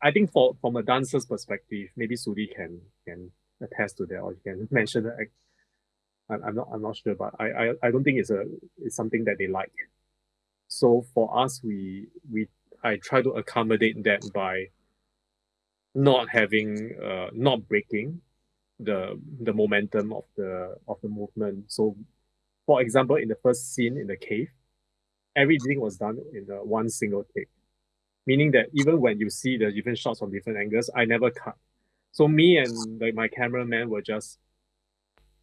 [SPEAKER 3] i think for from a dancer's perspective maybe Sudhee can can attest to that or you can mention that i'm not i'm not sure but I, I i don't think it's a it's something that they like so for us we we I try to accommodate that by not having uh not breaking the the momentum of the of the movement. So for example, in the first scene in the cave, everything was done in one single take. Meaning that even when you see the different shots from different angles, I never cut. So me and like my cameraman were just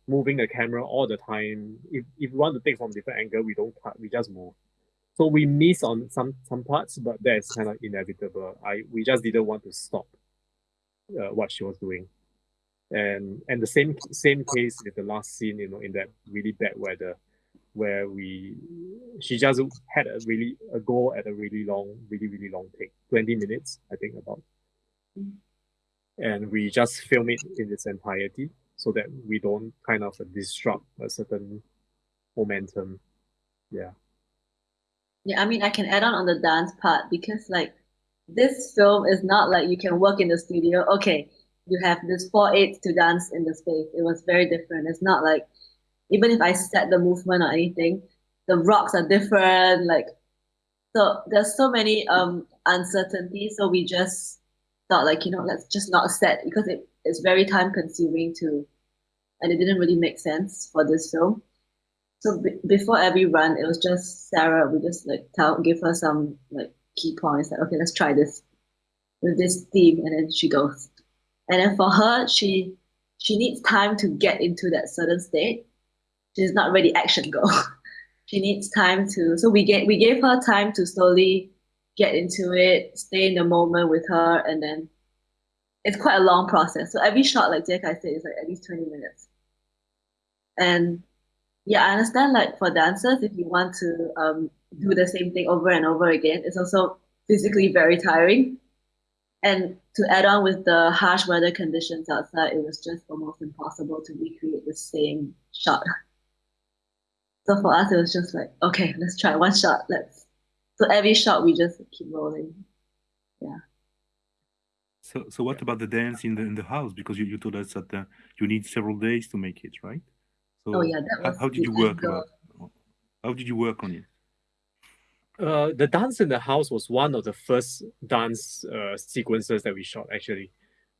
[SPEAKER 3] moving the camera all the time. If if we want to take from different angle, we don't cut, we just move. So we miss on some some parts, but that's kind of inevitable. I we just didn't want to stop uh, what she was doing, and and the same same case with the last scene, you know, in that really bad weather, where we she just had a really a go at a really long, really really long take, twenty minutes, I think about, and we just film it in its entirety so that we don't kind of disrupt a certain momentum. Yeah.
[SPEAKER 5] Yeah, I mean, I can add on on the dance part because like this film is not like you can work in the studio. Okay, you have this four eights to dance in the space. It was very different. It's not like even if I set the movement or anything, the rocks are different. Like so, there's so many um uncertainties. So we just thought like you know let's just not set because it is very time consuming to, and it didn't really make sense for this film. So before every run, it was just Sarah. We just like tell, give her some like key points. Like, okay, let's try this with this theme, and then she goes. And then for her, she she needs time to get into that certain state. She's not ready action go. she needs time to. So we get we gave her time to slowly get into it, stay in the moment with her, and then it's quite a long process. So every shot, like Jiekai said, is like at least 20 minutes. And yeah, I understand like for dancers, if you want to um, do the same thing over and over again, it's also physically very tiring. And to add on with the harsh weather conditions outside, it was just almost impossible to recreate the same shot. So for us, it was just like, okay, let's try one shot. Let's. So every shot we just keep rolling. Yeah.
[SPEAKER 4] So, so what about the dance in the in the house? Because you, you told us that uh, you need several days to make it, right? So
[SPEAKER 5] oh yeah, that
[SPEAKER 4] how,
[SPEAKER 5] was
[SPEAKER 4] how did you work about? How did you work on it?
[SPEAKER 3] Uh, the dance in the house was one of the first dance uh, sequences that we shot actually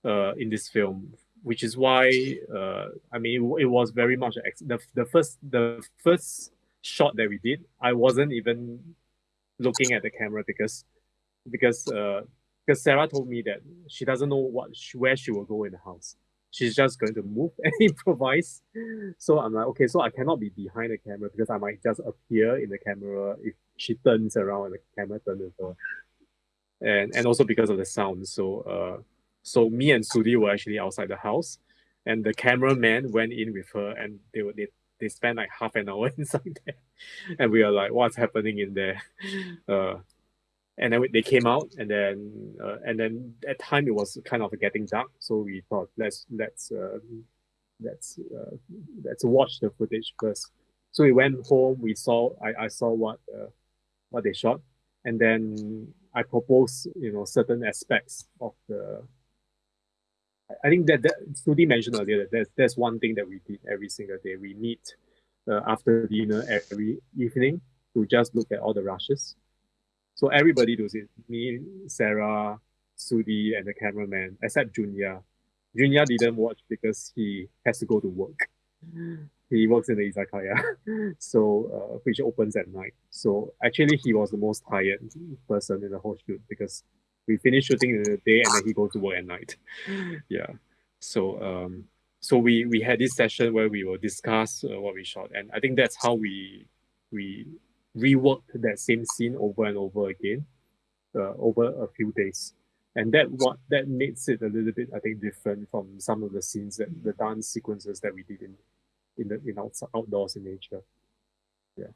[SPEAKER 3] uh, in this film, which is why uh, I mean it, it was very much ex- the the first the first shot that we did. I wasn't even looking at the camera because because uh, because Sarah told me that she doesn't know what where she will go in the house she's just going to move and improvise. So I'm like, okay, so I cannot be behind the camera because I might just appear in the camera if she turns around and the camera turns her. And and also because of the sound. So uh so me and Sudhee were actually outside the house and the cameraman went in with her and they were they, they spent like half an hour inside there. And we are like, what's happening in there? Uh and then they came out and then uh, and then at time it was kind of getting dark so we thought let's let's uh, let's uh, let's watch the footage first so we went home we saw i, I saw what uh, what they shot and then i proposed you know certain aspects of the I think that, that Sudhee mentioned earlier that there's, there's one thing that we did every single day. We meet uh, after dinner every evening to just look at all the rushes. So everybody does it. Me, Sarah, Sudhee, and the cameraman, except Junya. Junya didn't watch because he has to go to work. He works in the izakaya, so uh, which opens at night. So actually, he was the most tired person in the whole shoot because we finish shooting in the day and then he goes to work at night. yeah. So um, so we we had this session where we will discuss uh, what we shot, and I think that's how we we reworked that same scene over and over again uh, over a few days. And that what that makes it a little bit, I think, different from some of the scenes that the dance sequences that we did in in the in outdoors in nature. Yeah.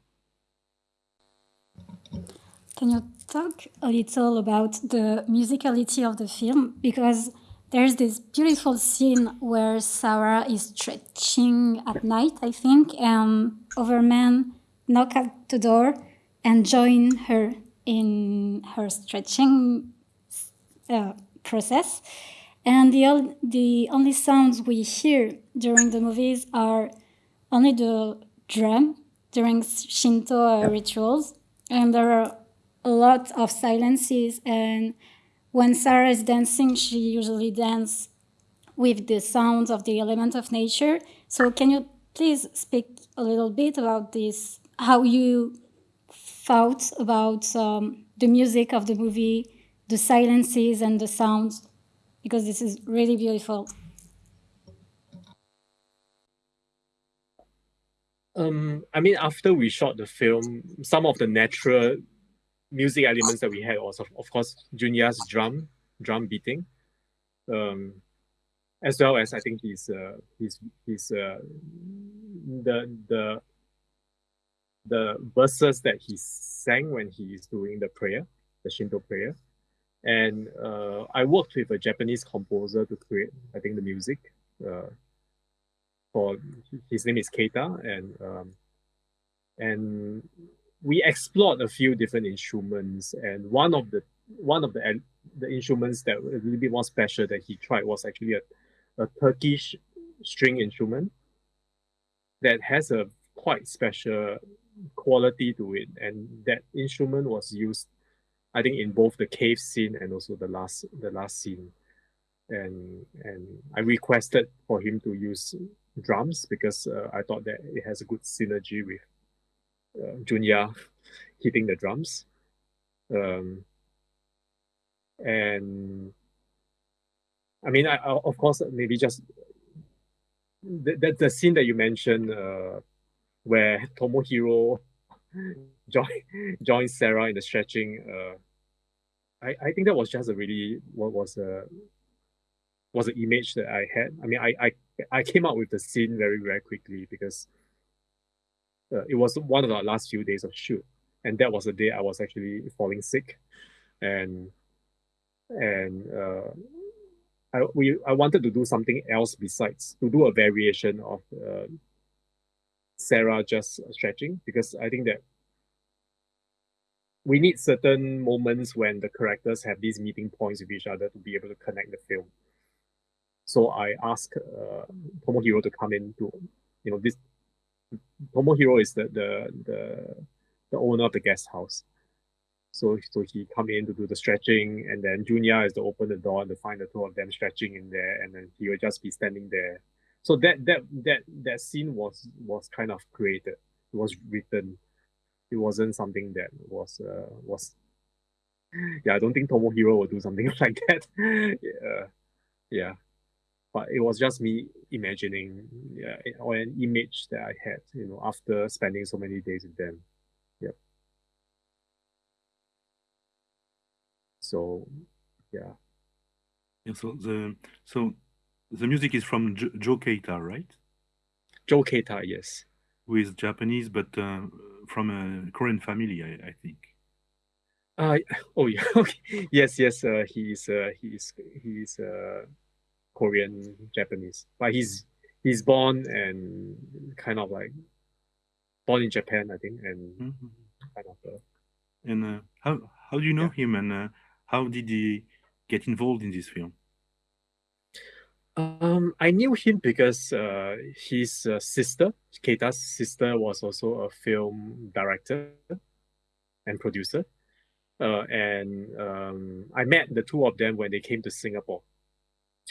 [SPEAKER 2] Can you talk a little about the musicality of the film? Because there's this beautiful scene where Sarah is stretching at night, I think, and Overman knock at the door and join her in her stretching uh, process. And the, the only sounds we hear during the movies are only the drum during Shinto rituals. And there are a lot of silences. And when Sarah is dancing, she usually dances with the sounds of the element of nature. So can you please speak a little bit about this, how you thought about um, the music of the movie, the silences and the sounds, because this is really beautiful.
[SPEAKER 3] Um, I mean, after we shot the film, some of the natural music elements that we had was, of, of course, Junya's drum, drum beating, um, as well as I think his, uh, his, his, uh, the, the, the verses that he sang when he is doing the prayer, the Shinto prayer. And uh, I worked with a Japanese composer to create, I think, the music. Uh, for his name is Keita, and um, and we explored a few different instruments. And one of the one of the the instruments that was a little bit more special that he tried was actually a, a Turkish string instrument that has a quite special quality to it. And that instrument was used I think in both the cave scene and also the last the last scene. And and I requested for him to use drums because uh, I thought that it has a good synergy with uh, Junya hitting the drums. Um, and I mean, I, I, of course, maybe just the, the, the scene that you mentioned uh, where Tomohiro join join Sarah in the stretching. Uh, I I think that was just a really what was a was an image that I had. I mean, I I I came up with the scene very very quickly because uh, it was one of our last few days of shoot, and that was the day I was actually falling sick, and and uh, I we I wanted to do something else besides to do a variation of uh, Sarah just stretching because I think that we need certain moments when the characters have these meeting points with each other to be able to connect the film. So I asked uh, Tomohiro to come in to, you know, this Tomohiro is the the the, the owner of the guest house. So so he come in to do the stretching, and then Junya is to open the door and to find the two of them stretching in there, and then he will just be standing there. So that that that that scene was was kind of created. It was written it wasn't something that was uh, was yeah i don't think tomohiro will do something like that yeah yeah but it was just me imagining yeah or an image that i had you know after spending so many days with them yeah so yeah
[SPEAKER 4] yeah so the so the music is from jo- joe keita right
[SPEAKER 3] joe keita yes
[SPEAKER 4] who is japanese but uh, from a Korean family, I, I think.
[SPEAKER 3] Uh, oh yeah, okay. Yes, yes. Uh, he's uh, he's he's uh, Korean Japanese, but he's he's born and kind of like born in Japan, I think, and mm-hmm. kind of. Uh,
[SPEAKER 4] and uh, how how do you know yeah. him, and uh, how did he get involved in this film?
[SPEAKER 3] Um, I knew him because uh, his uh, sister, Keita's sister, was also a film director and producer. Uh, and um, I met the two of them when they came to Singapore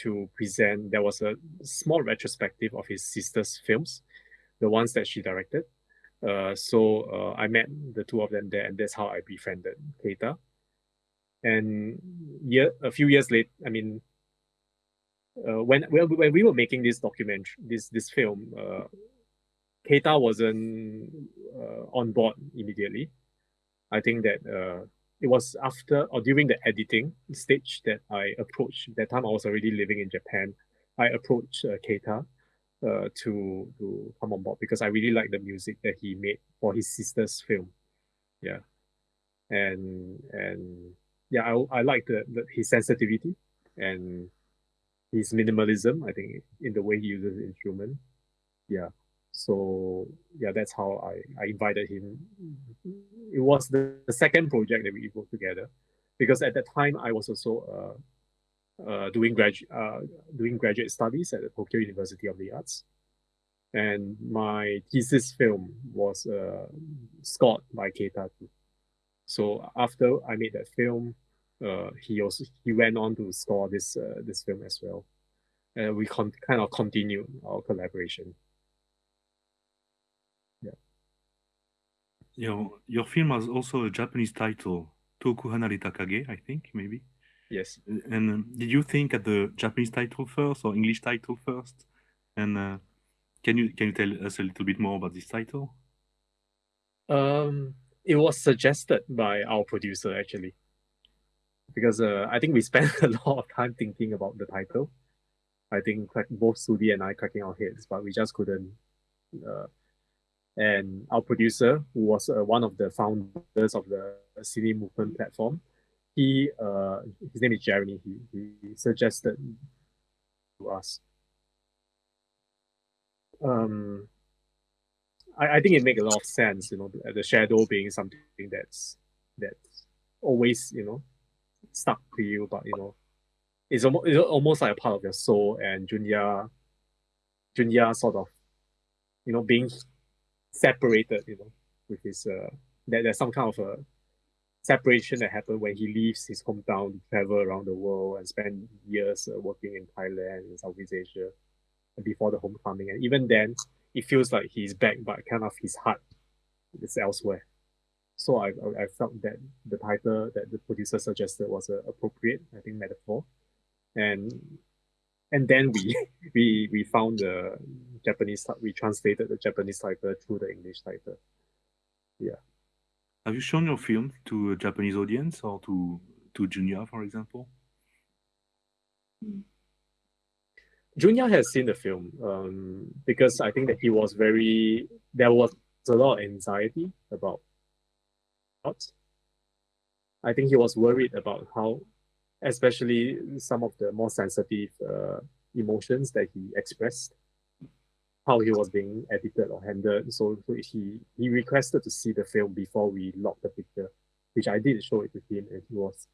[SPEAKER 3] to present. There was a small retrospective of his sister's films, the ones that she directed. Uh, so uh, I met the two of them there, and that's how I befriended Keita. And year, a few years later, I mean, uh, when when we were making this documentary, this this film, uh, Keita wasn't uh, on board immediately. I think that uh, it was after or during the editing stage that I approached. That time I was already living in Japan. I approached uh, Keita uh, to to come on board because I really like the music that he made for his sister's film. Yeah, and and yeah, I I like the, the his sensitivity and his minimalism. I think in the way he uses instrument. Yeah, so yeah, that's how I I invited him. It was the, the second project that we worked together, because at that time I was also uh, uh, doing grad uh, doing graduate studies at the Tokyo University of the Arts, and my thesis film was uh, scored by Keita. So after I made that film, uh, he also he went on to score this uh, this film as well, and we kind of continued our collaboration.
[SPEAKER 4] Your your film has also a Japanese title, Toku Hanareta Kage, I think maybe.
[SPEAKER 3] Yes.
[SPEAKER 4] And um, did you think at the Japanese title first or English title first? And uh, can you can you tell us a little bit more about this title?
[SPEAKER 3] Um, it was suggested by our producer actually because uh, I think we spent a lot of time thinking about the title. I think both Sudhee and I cracking our heads, but we just couldn't. Uh, and our producer, who was uh, one of the founders of the Cine Movement platform, he uh, his name is Jeremy. He, he suggested to us. Um, I, I think it makes a lot of sense, you know, the shadow being something that's that's always, you know, stuck to you, but you know, it's almost it's almost like a part of your soul. And Junya, Junya sort of, you know, being separated, you know, with his uh, that there's some kind of a separation that happened when he leaves his hometown to travel around the world and spend years uh, working in Thailand and Southeast Asia before the homecoming. And even then, it feels like he's back, but kind of his heart is elsewhere. So I, I, felt that the title that the producer suggested was an appropriate, I think, metaphor. And and then we we we found the Japanese we translated the Japanese title through the English title. Yeah.
[SPEAKER 4] Have you shown your film to a Japanese audience or to to Junya, for example?
[SPEAKER 3] Junya has seen the film um, because I think that he was very there was a lot of anxiety about I think he was worried about how, especially some of the more sensitive uh, emotions that he expressed, how he was being edited or handled. So, he he requested to see the film before we locked the picture, which I did show it to him, and he was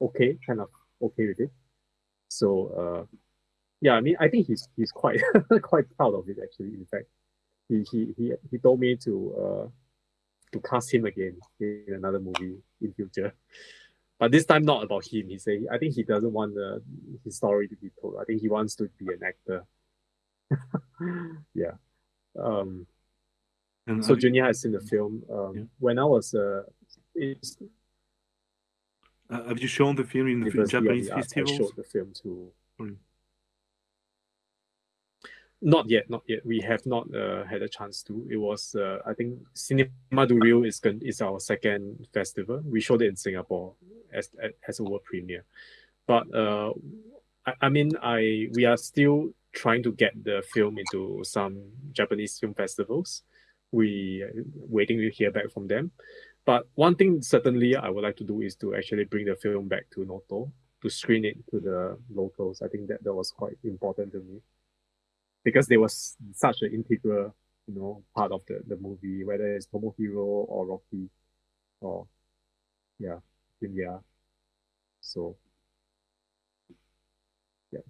[SPEAKER 3] okay, kind of okay with it. So, uh, yeah, I mean, I think he's he's quite quite proud of it actually. In fact, he he he he told me to uh, to cast him again in another movie in future. But this time not about him. He say I think he doesn't want the, his story to be told. I think he wants to be an actor. yeah. Um, and so Junya has seen the film. Um, yeah. When I was uh,
[SPEAKER 4] uh, have you shown the film in the Japanese festivals?
[SPEAKER 3] I showed the film to not yet, not yet. We have not uh, had a chance to. It was, uh, I think, Cinéma du Réel is is our second festival. We showed it in Singapore as as a world premiere, but uh, I, I mean, I we are still trying to get the film into some Japanese film festivals. We waiting to hear back from them. But one thing certainly I would like to do is to actually bring the film back to Noto to screen it to the locals. I think that that was quite important to me because they was such an integral, you know, part of the, the movie, whether it's Tomohiro or Rocky or yeah, yeah. So yeah.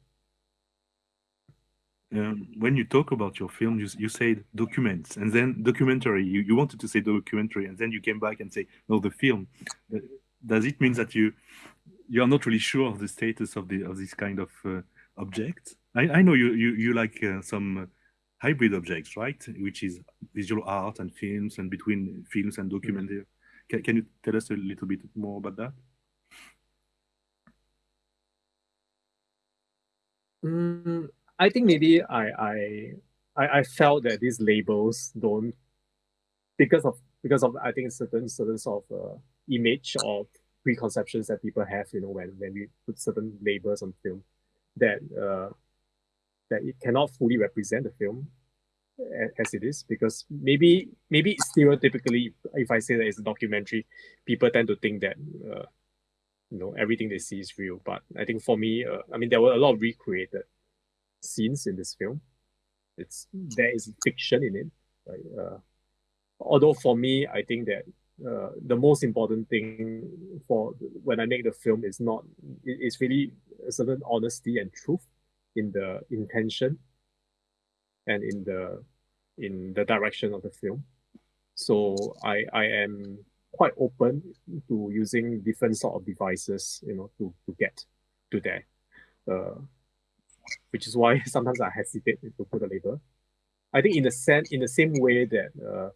[SPEAKER 4] um, when you talk about your film, you, you said documents and then documentary. You, you wanted to say documentary and then you came back and say, no, the film. Does it mean that you you are not really sure of the status of the of this kind of uh, object? I, I know you you, you like uh, some hybrid objects, right? Which is visual art and films and between films and documentary. Mm -hmm. Can, can you tell us a little bit more about that?
[SPEAKER 3] Mm, I think maybe I, I I I felt that these labels don't because of because of I think certain certain sort of uh, image or preconceptions that people have, you know, when when we put certain labels on film, that uh, that it cannot fully represent the film as it is because maybe maybe stereotypically if I say that it's a documentary, people tend to think that uh, you know everything they see is real. But I think for me, uh, I mean there were a lot of recreated scenes in this film. It's there is fiction in it. Right? Uh, although for me, I think that uh, the most important thing for when I make the film is not it's really a certain honesty and truth in the intention and in the in the direction of the film. So I I am quite open to using different sort of devices, you know, to to get to there. Uh, which is why sometimes I hesitate to put a label. I think in the sen- in the same way that uh,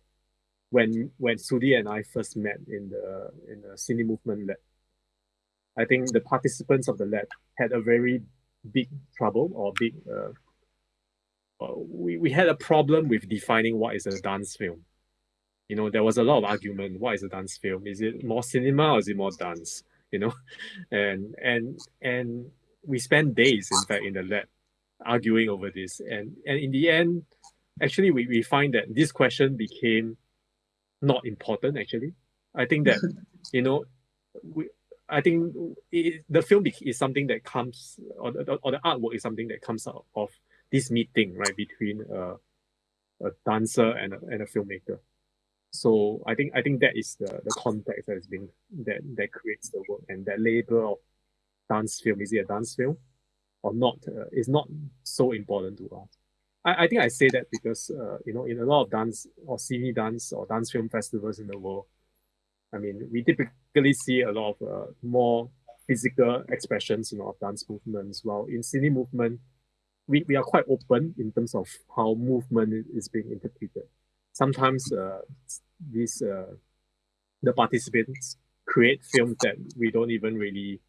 [SPEAKER 3] when when Sudhee and I first met in the in the Cine Movement lab, I think the participants of the lab had a very big trouble or big uh, uh, we, we had a problem with defining what is a dance film. You know, there was a lot of argument. What is a dance film? Is it more cinema or is it more dance? You know, and and and we spent days, in fact, in the lab arguing over this. And and in the end, actually, we, we find that this question became not important, actually. I think that, you know, we, I think it, the film is something that comes, or the, or the artwork is something that comes out of this meeting, right, between uh, a dancer and a, and a filmmaker. So I think I think that is the, the context that has been that that creates the work and that label of dance film is it a dance film or not uh, is not so important to us. I, I think I say that because uh, you know in a lot of dance or cine dance or dance film festivals in the world, I mean we typically see a lot of uh, more physical expressions you know of dance movements. While in cine movement, we, we are quite open in terms of how movement is being interpreted. Sometimes uh, these uh, the participants create films that we don't even really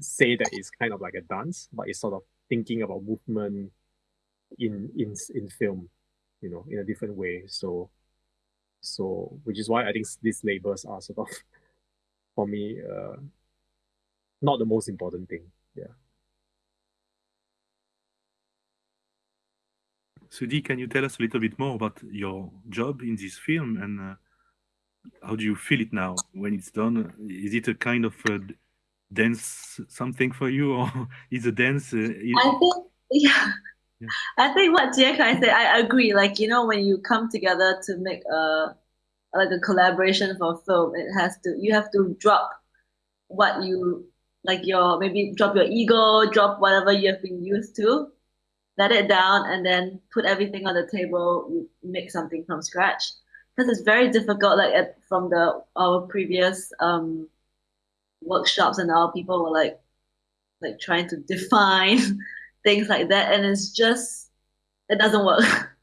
[SPEAKER 3] say that it's kind of like a dance, but it's sort of thinking about movement in in in film, you know, in a different way. So so which is why I think these labels are sort of for me uh not the most important thing. Yeah.
[SPEAKER 4] Sudhee, can you tell us a little bit more about your job in this film and uh, how do you feel it now when it's done? Is it a kind of uh, dance something for you, or is a dance? Uh, is...
[SPEAKER 5] I think, yeah. Yeah. I think what Jiekai said, I agree. Like you know, when you come together to make a like a collaboration for a film, it has to you have to drop what you like your maybe drop your ego, drop whatever you have been used to, let it down, and then put everything on the table. You make something from scratch because it's very difficult. Like at, from the our previous um workshops and all people were like like trying to define things like that and it's just it doesn't work.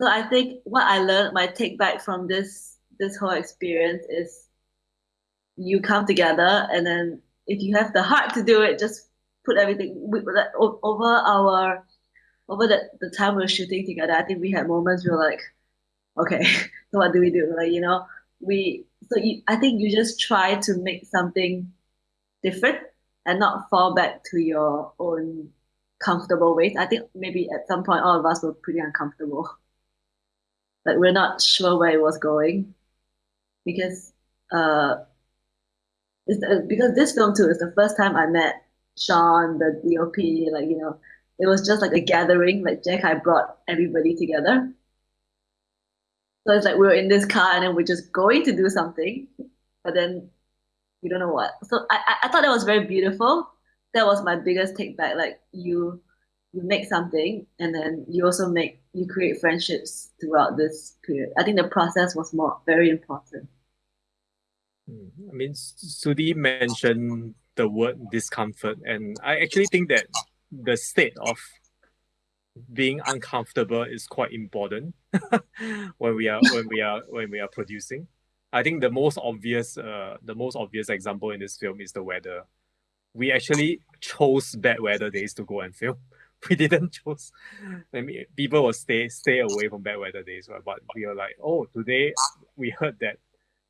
[SPEAKER 5] So i think what i learned my take back from this this whole experience is you come together and then if you have the heart to do it just put everything we, over our over the, the time we are shooting together i think we had moments where like okay so what do we do? Like you know we so you, I think you just try to make something different and not fall back to your own comfortable with. I think maybe at some point all of us were pretty uncomfortable. Like we're not sure where it was going because uh, it's, uh, because this film too is the first time I met Sean, the DOP. Like you know, it was just like a gathering. Like Jiekai brought everybody together so it's like we are in this car and then we're just going to do something, but then we don't know what. So I, I thought that was very beautiful. That was my biggest take back. Like you you make something and then you also make you create friendships throughout this period. I think the process was more very important.
[SPEAKER 3] Hmm, I mean, Sudhee mentioned the word discomfort, and I actually think that the state of being uncomfortable is quite important when we are when we are when we are producing. I think the most obvious uh, the most obvious example in this film is the weather. We actually chose bad weather days to go and film. We didn't choose. I mean, people will stay stay away from bad weather days, right? but we are like, oh, today we heard that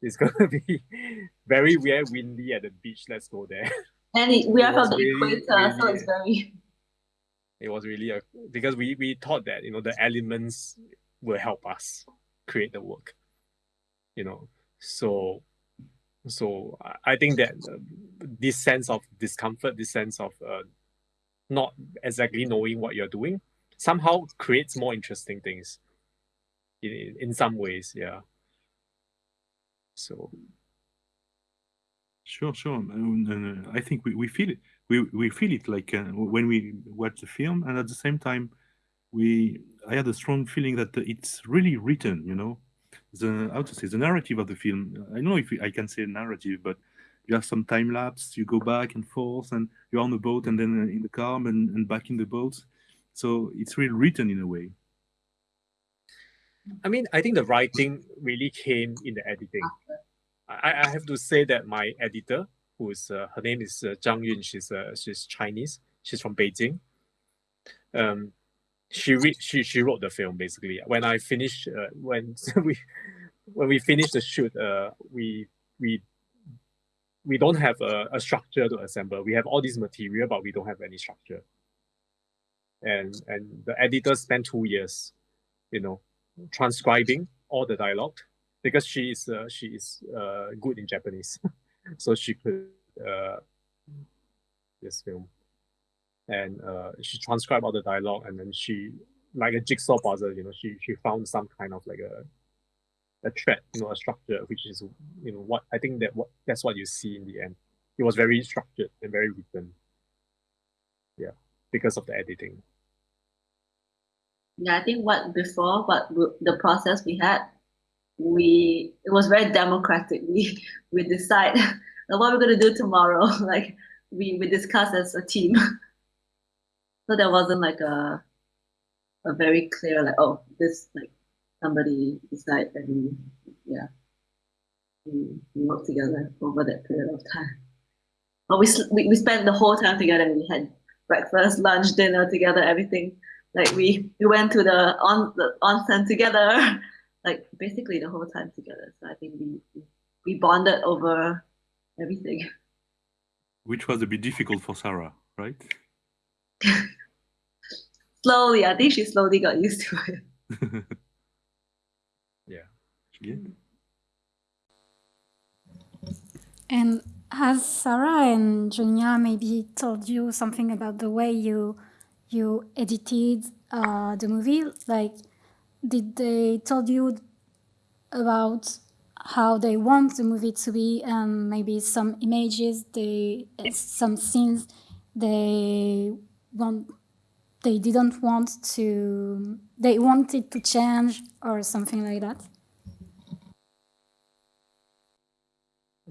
[SPEAKER 3] it's gonna be very very windy at the beach. Let's go there.
[SPEAKER 5] And it, we are from the really, equator, really, so it's very.
[SPEAKER 3] It was really a because we we thought that you know the elements will help us create the work, you know. So, so I think that uh, this sense of discomfort, this sense of uh, not exactly knowing what you're doing, somehow creates more interesting things. In in some ways, yeah. So
[SPEAKER 4] Sure, sure. Uh, I think we, we feel it. We, we feel it like uh, when we watch the film, and at the same time, we I had a strong feeling that it's really written. You know, the how to say the narrative of the film. I don't know if I can say narrative, but you have some time lapse. You go back and forth, and you're on the boat, and then uh, in the car, and, and back in the boat. So it's really written in a way.
[SPEAKER 3] I mean, I think the writing really came in the editing. I, I have to say that my editor, who is uh, her name is uh, Zhang Yun, she's uh, she's Chinese. She's from Beijing. Um, she read she she wrote the film basically. When I finished, uh, when we when we finished the shoot, uh, we we we don't have a, a structure to assemble. We have all this material, but we don't have any structure. And and the editor spent two years, you know, transcribing all the dialogue because she is uh, she is uh, good in Japanese, so she could uh, this film, and uh, she transcribed all the dialogue, and then she like a jigsaw puzzle, you know, she she found some kind of like a a thread, you know, a structure, which is you know what I think that what that's what you see in the end. It was very structured and very written. Yeah, because of the editing.
[SPEAKER 5] Yeah, I think what before what the process we had we it was very democratic. We we decide what we're gonna do tomorrow. like we we discuss as a team. So there wasn't like a a very clear like oh this like somebody decide and we yeah we, we work together over that period of time. But we, we we spent the whole time together. We had breakfast, lunch, dinner together, everything. Like we we went to the on the onsen together like basically the whole time together. So I think we we bonded over everything.
[SPEAKER 4] Which was a bit difficult for Sarah, right?
[SPEAKER 5] slowly, I think she slowly got used to it.
[SPEAKER 3] yeah.
[SPEAKER 4] Yeah.
[SPEAKER 2] And has Sarah and Junya maybe told you something about the way you you edited uh, the movie? Like, did they told you about how they want the movie to be and maybe some images they some scenes they want they didn't want to they wanted to change or something like that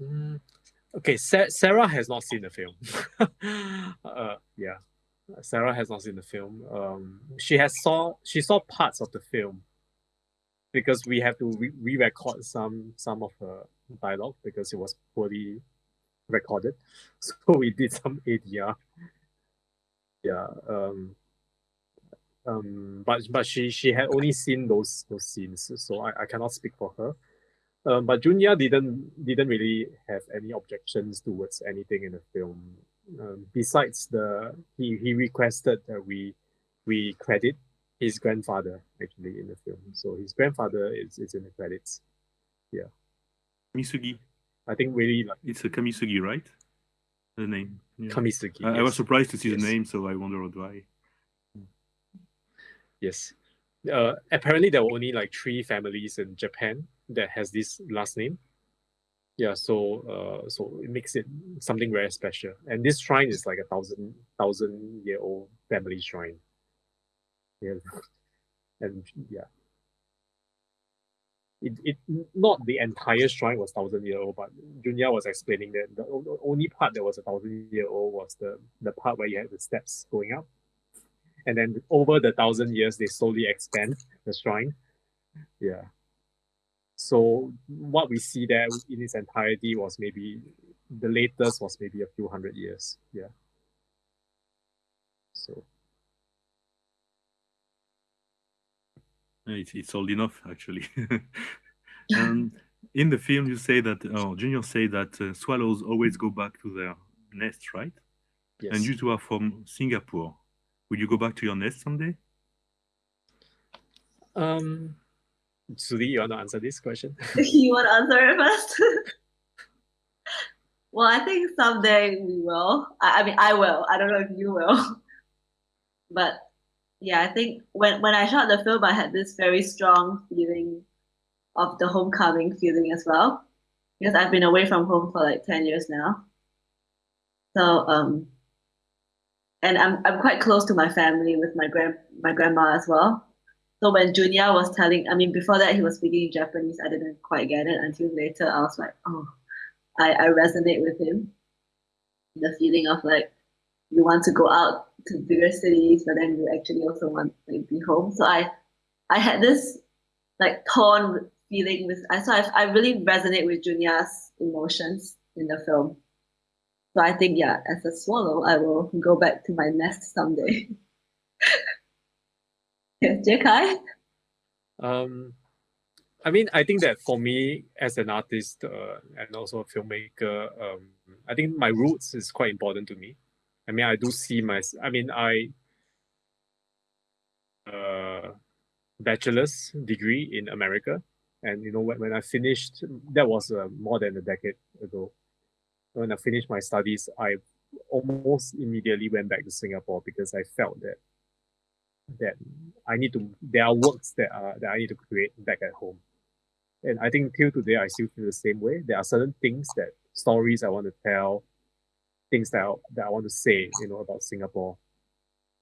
[SPEAKER 3] mm, okay Sa- sarah has not seen the film uh, yeah Sarah has not seen the film. Um, she has saw she saw parts of the film because we have to re- re-record some some of her dialogue because it was poorly recorded. So we did some ADR. Yeah. Um, um, but but she she had only seen those those scenes, so I, I cannot speak for her. Um, but Junya didn't didn't really have any objections towards anything in the film um, besides the he he requested that we we credit his grandfather actually in the film. So his grandfather is, is in the credits. Yeah.
[SPEAKER 4] Misugi.
[SPEAKER 3] I think really like
[SPEAKER 4] it's a Kamisugi, right? The name.
[SPEAKER 3] Yeah. Kamisugi.
[SPEAKER 4] I, yes. I, was surprised to see yes. the name, so I wondered why.
[SPEAKER 3] Yes. Uh, apparently there were only like three families in Japan that has this last name yeah so uh so it makes it something very special and this shrine is like a thousand thousand year old family shrine Yeah, and yeah, it, it not the entire shrine was thousand year old, but Junya was explaining that the only part that was a thousand year old was the the part where you had the steps going up, and then over the thousand years they slowly expand the shrine. Yeah. So what we see there in its entirety was maybe the latest was maybe a few hundred years. Yeah. So.
[SPEAKER 4] It's, it's old enough, actually. um, in the film, you say that, oh, Junya say that uh, swallows always go back to their nest, right?
[SPEAKER 3] Yes.
[SPEAKER 4] And you two are from Singapore. Will you go back to your nest someday?
[SPEAKER 3] Um, Sudhee, you want to answer this question?
[SPEAKER 5] you want to answer it first? well, I think someday we will. I, I mean, I will. I don't know if you will. but yeah, I think when when I shot the film, I had this very strong feeling of the homecoming feeling as well, because I've been away from home for like ten years now. So um, and I'm I'm quite close to my family with my grand my grandma as well. So when Junya was telling, I mean, before that he was speaking in Japanese, I didn't quite get it until later. I was like, oh, I I resonate with him. The feeling of like you want to go out to bigger cities, but then you actually also want to be home. So I, I had this like torn feeling with. I so I, I really resonate with Junya's emotions in the film. So I think yeah, as a swallow, I will go back to my nest someday. yes, Jiekai.
[SPEAKER 3] Um, I mean, I think that for me as an artist uh, and also a filmmaker, um, I think my roots is quite important to me. I mean, I do see my, I mean, I, uh, bachelor's degree in America. And, you know, when, when I finished, that was uh, more than a decade ago. When I finished my studies, I almost immediately went back to Singapore because I felt that that I need to there are works that are that I need to create back at home. And I think till today I still feel the same way. There are certain things that stories I want to tell, things that I, that I want to say, you know, about Singapore.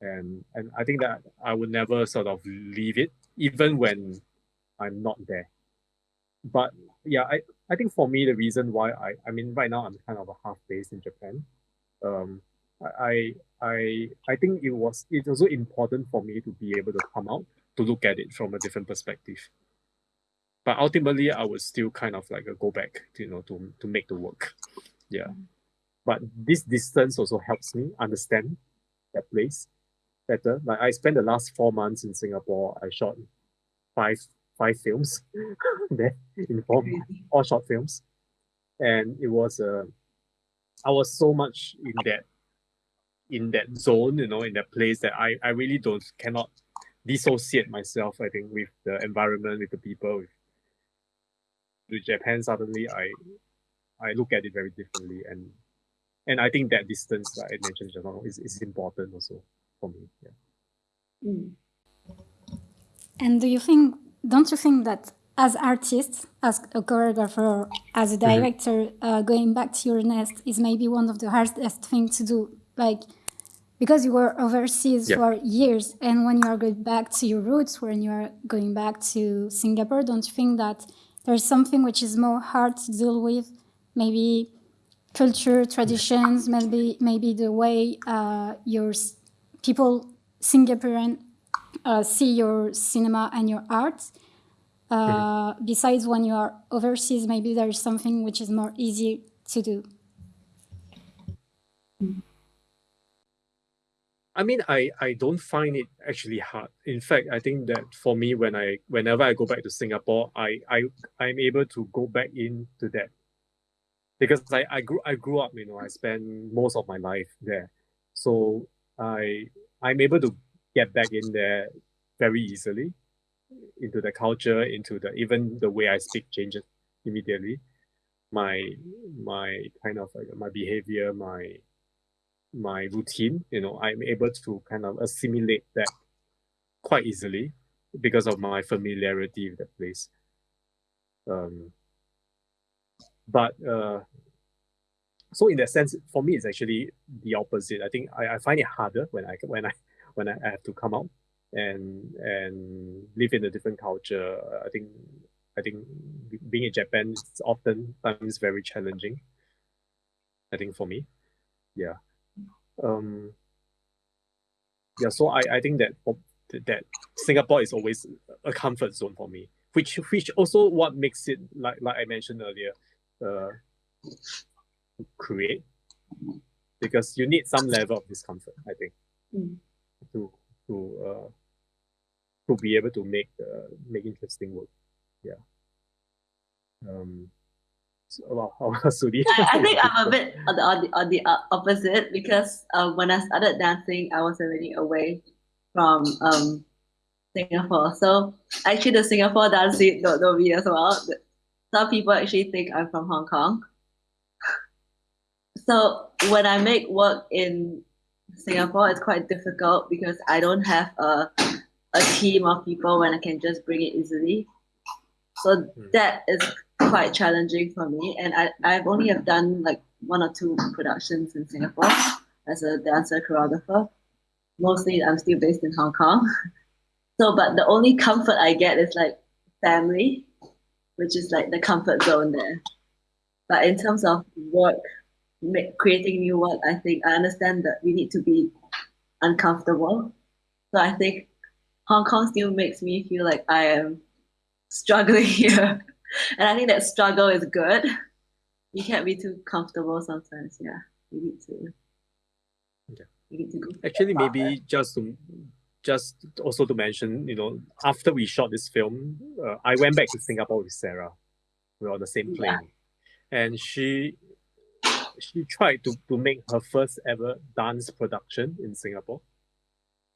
[SPEAKER 3] And and I think that I would never sort of leave it, even when I'm not there. But yeah, I, I think for me the reason why I I mean right now I'm kind of a half based in Japan. Um I I I think it was it's also important for me to be able to come out to look at it from a different perspective. But ultimately I would still kind of like go back to, you know to to make the work. Yeah. But this distance also helps me understand that place better. Like I spent the last four months in Singapore. I shot five five films there in four all short films, and it was. Uh, I was so much in that in that zone, you know, in that place that I I really don't cannot dissociate myself. I think with the environment, with the people, with, with Japan. Suddenly, I I look at it very differently, and and I think that distance that I mentioned just now is, is important also for me. Yeah.
[SPEAKER 2] Mm. And do you think? Don't you think that as artists, as a choreographer, as a mm-hmm. director, mm-hmm. uh, going back to your nest is maybe one of the hardest things to do, like because you were overseas yeah. for years, and when you are going back to your roots, when you are going back to Singapore, don't you think that there's something which is more hard to deal with, maybe culture, traditions, maybe maybe the way uh, your people Singaporean uh, see your cinema and your art. Uh, mm-hmm. Besides, when you are overseas, maybe there is something which is more easy to do.
[SPEAKER 3] I mean, I, I don't find it actually hard. In fact, I think that for me, when I whenever I go back to Singapore, I I I'm able to go back into that because I, I grew I grew up, you know, I spent most of my life there. So I I'm able to get back in there very easily into the culture, into the even the way I speak changes immediately. My my kind of like my behavior, my my routine, you know, I'm able to kind of assimilate that quite easily because of my familiarity with that place. Um, but uh, so in that sense, for me, it's actually the opposite. I think I, I find it harder when I when I when I have to come out and and live in a different culture. I think I think being in Japan is often times very challenging. I think for me, yeah, um, yeah. So I I think that that Singapore is always a comfort zone for me, which which also what makes it like like I mentioned earlier, uh, create because you need some level of discomfort. I think
[SPEAKER 5] Mm.
[SPEAKER 3] to to uh, to be able to make uh, make interesting work. Yeah. Um. So, well, how Sudhee?
[SPEAKER 5] I, I think I'm a bit on the, on the, on the uh, opposite because uh, when I started dancing, I was already away from um, Singapore. So actually, the Singapore dance scene don't know me as well. Some people actually think I'm from Hong Kong. So when I make work in Singapore, it's quite difficult because I don't have a a team of people when I can just bring it easily. So
[SPEAKER 3] Hmm.
[SPEAKER 5] that is quite challenging for me. And I, I've only have done like one or two productions in Singapore as a dancer choreographer. Mostly I'm still based in Hong Kong. So but the only comfort I get is like family, which is like the comfort zone there. But in terms of work, ma- creating new work, I think I understand that we need to be uncomfortable. So I think Hong Kong still makes me feel like I am struggling here. And I think that struggle is good. You can't be too comfortable sometimes. Yeah. You need to.
[SPEAKER 3] Yeah.
[SPEAKER 5] You need to go.
[SPEAKER 3] Actually, maybe just to just also to mention, you know, after we shot this film, uh, I went back to Singapore with Sarah. We were on the same
[SPEAKER 5] Yeah.
[SPEAKER 3] plane, and she she tried to to make her first ever dance production in Singapore,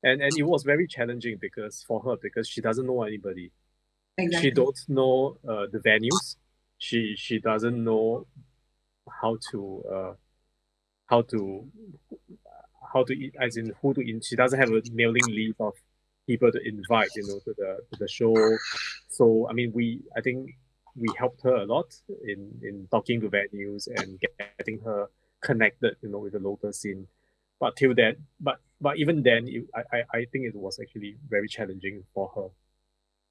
[SPEAKER 3] and and it was very challenging because for her because she doesn't know anybody.
[SPEAKER 5] Exactly.
[SPEAKER 3] She don't know uh, the venues. She she doesn't know how to uh, how to how to eat as in who to in she doesn't have a mailing list of people to invite you know to the to the show. So i mean we i think we helped her a lot in in talking to venues and getting her connected you know with the local scene. But till then but but even then it, I, I i think it was actually very challenging for her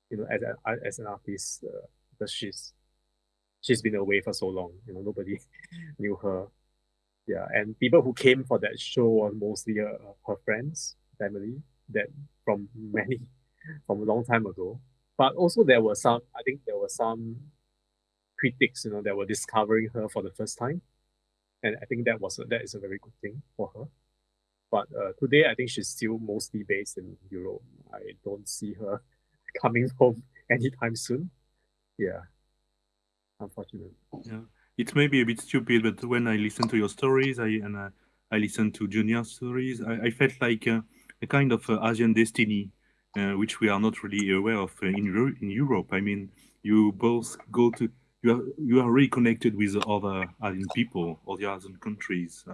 [SPEAKER 3] you know as a, as an artist uh, because she's she's been away for so long you know nobody knew her yeah and people who came for that show were mostly uh, her friends family that from many from a long time ago. But also there were some i think there were some critics you know that were discovering her for the first time. And i think that was a, that is a very good thing for her. But uh, today i think she's still mostly based in europe. I don't see her coming home anytime soon. Yeah unfortunately.
[SPEAKER 4] Yeah, it may be a bit stupid, but when I listen to your stories, I and I listen to Junya's stories, I, I felt like uh, a kind of uh, Asian destiny, uh, which we are not really aware of in in Europe. I mean, you both go to you are you are really connected with other Asian people, all the Asian countries,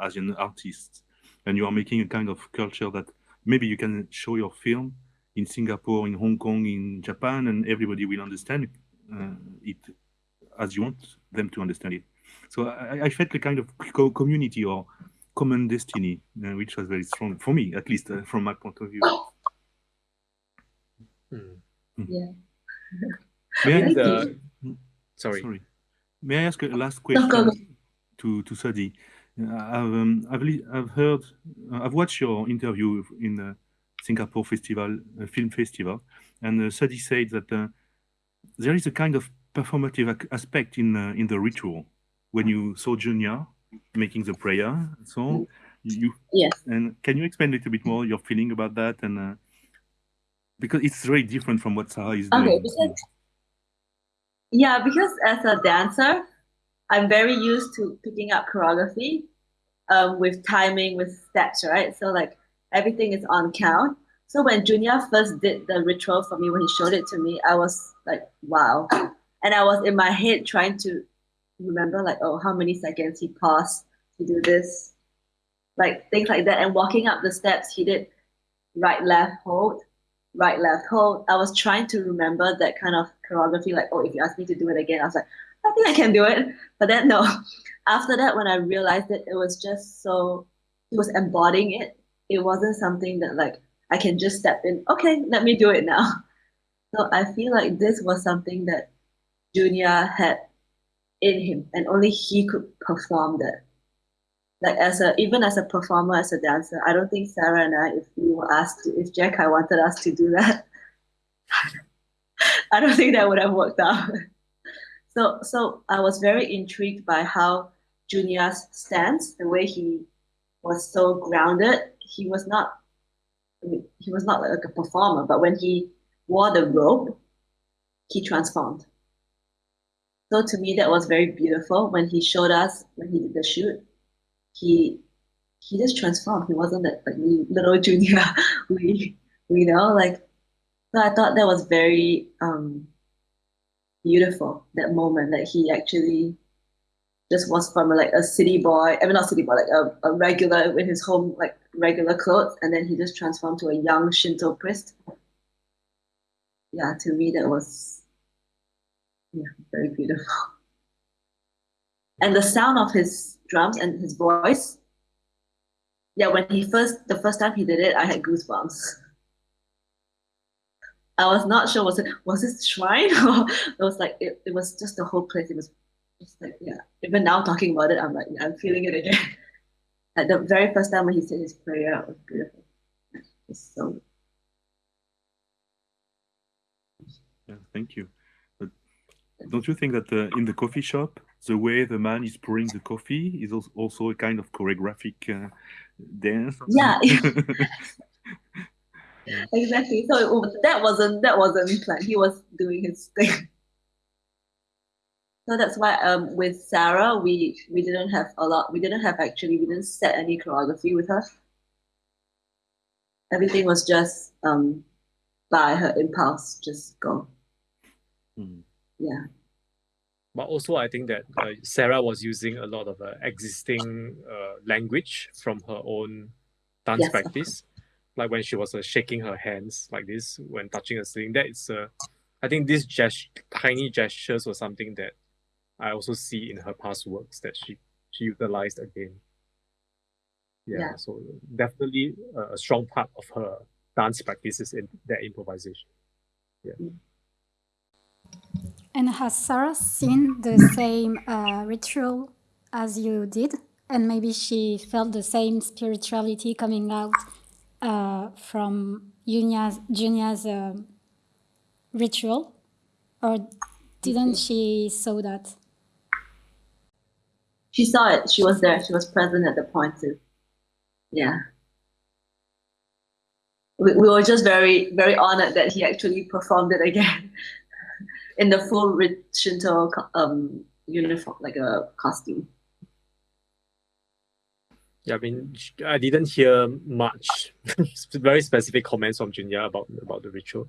[SPEAKER 4] Asian artists, and you are making a kind of culture that maybe you can show your film in Singapore, in Hong Kong, in Japan, and everybody will understand it as you want them to understand it. So I, I felt a kind of co- community or common destiny, uh, which was very strong for me, at least uh, from my point of view.
[SPEAKER 3] Hmm.
[SPEAKER 5] Yeah.
[SPEAKER 4] May I,
[SPEAKER 5] Thank
[SPEAKER 3] And,
[SPEAKER 5] you.
[SPEAKER 3] uh, sorry.
[SPEAKER 4] sorry. May I ask a last question
[SPEAKER 5] go, go.
[SPEAKER 4] to to Sudhee? Uh, I've um, I've, li- I've heard uh, I've watched your interview in the Singapore Festival uh, Film Festival, and uh, Sudhee said that uh, there is a kind of performative aspect in uh, in the ritual when you saw Junya making the prayer. and So you
[SPEAKER 5] Yes.
[SPEAKER 4] and can you explain a little bit more your feeling about that and uh, because it's very different from what Sarah is
[SPEAKER 5] Okay,
[SPEAKER 4] doing.
[SPEAKER 5] because yeah, because as a dancer, I'm very used to picking up choreography, um, with timing, with steps, right? So like everything is on count. So when Junya first did the ritual for me, when he showed it to me, I was like, wow. And I was in my head trying to remember like, oh, how many seconds he paused to do this, like things like that. And walking up the steps, he did right, left, hold, right, left, hold. I was trying to remember that kind of choreography. Like, oh, if you ask me to do it again, I was like, I think I can do it. But then no. After that, when I realized it, it was just so it was embodying it. It wasn't something that like I can just step in. Okay, let me do it now. So I feel like this was something that Junya had in him, and only he could perform that. Like as a even as a performer, as a dancer, I don't think Sarah and I, if we were asked, to, if Jiekai wanted us to do that, I don't think that would have worked out. So so I was very intrigued by how Junya's stance, the way he was so grounded. He was not I mean, he was not like a performer, but when he wore the robe, he transformed. So to me, that was very beautiful when he showed us when he did the shoot. He he just transformed. He wasn't that like little Junya. we we know like. So I thought that was very um beautiful that moment that he actually just was from like a city boy. I mean not city boy, like a, a regular in his home like regular clothes, and then he just transformed to a young Shinto priest. Yeah, to me that was yeah, very beautiful. And the sound of his drums and his voice, yeah, when he first, the first time he did it, I had goosebumps. I was not sure, was it, was it shrine? or it was like, it, it was just the whole place. It was just like, yeah, even now talking about it, I'm like, yeah, I'm feeling it again. At the very first time when he said his prayer, it was beautiful. It's so
[SPEAKER 4] Yeah, thank you. Don't you think that uh, in the coffee shop, the way the man is pouring the coffee is also a kind of choreographic uh, dance?
[SPEAKER 5] Yeah. exactly. So that wasn't that wasn't planned. He was doing his thing. So that's why um with Sarah we we didn't have a lot. We didn't have actually we didn't set any choreography with her. Everything was just um by her impulse, just go.
[SPEAKER 4] Mm.
[SPEAKER 5] Yeah.
[SPEAKER 3] But also, I think that uh, Sarah was using a lot of uh, existing uh, language from her own dance
[SPEAKER 5] Yes.
[SPEAKER 3] practice, like when she was uh, shaking her hands like this when touching a string. That is, uh, I think, these gest- tiny gestures was something that I also see in her past works that she she utilized again. Yeah,
[SPEAKER 5] Yeah.
[SPEAKER 3] so definitely a, a strong part of her dance practices in that improvisation.
[SPEAKER 2] And has Sarah seen the same uh, ritual as you did? And maybe she felt the same spirituality coming out uh, from Junya's, Junya's uh, ritual? Or didn't she saw that?
[SPEAKER 5] She saw it. She was there. She was present at the point too. Yeah. We, we were just very, very honored that he actually performed it again in the full Shinto um, uniform, like a costume.
[SPEAKER 3] Yeah, I mean, I didn't hear much very specific comments from Junya about about the ritual.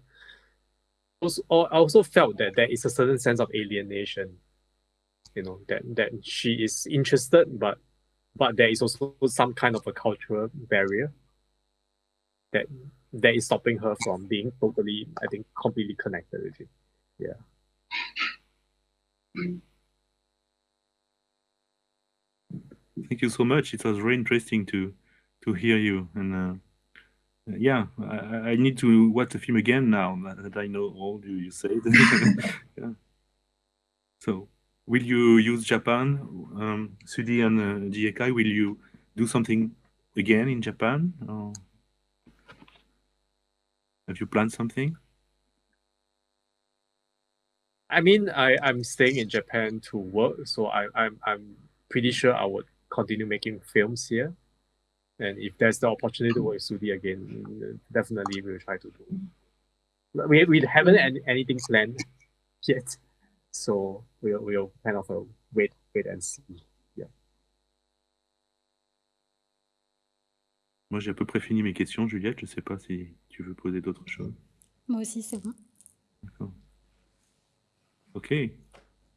[SPEAKER 3] Also, I also felt that there is a certain sense of alienation. You know that that she is interested, but but there is also some kind of a cultural barrier that that is stopping her from being totally, I think, completely connected with it. Yeah.
[SPEAKER 4] Thank you so much. It was very interesting to to hear you. And uh, yeah, I, I need to watch the film again now that I know all you, you said. yeah. So, will you use Japan, um, Sudhee and uh, Jiekai? Will you do something again in Japan? Or have you planned something?
[SPEAKER 3] I mean, I, I'm staying in Japan to work, so I, I'm I'm pretty sure I would continue making films here. And if there's the opportunity to work with Sudhee again, definitely we'll try to do. But We, we haven't any, anything planned yet, so we'll, we'll kind of uh, wait wait and see.
[SPEAKER 4] Moi, j'ai à peu près fini mes questions, Juliette. Je ne sais pas si tu veux poser d'autres choses.
[SPEAKER 2] Moi aussi, c'est bon.
[SPEAKER 4] D'accord. Okay.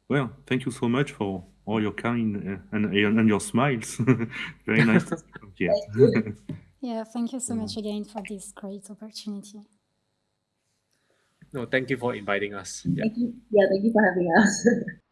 [SPEAKER 4] Well, thank you so much for all your kind uh, and, and your smiles. Very nice to see you here.
[SPEAKER 2] Yeah, thank you so much again for this great opportunity.
[SPEAKER 3] No, thank you for inviting us. Yeah.
[SPEAKER 5] Thank you. Yeah, thank you for having us.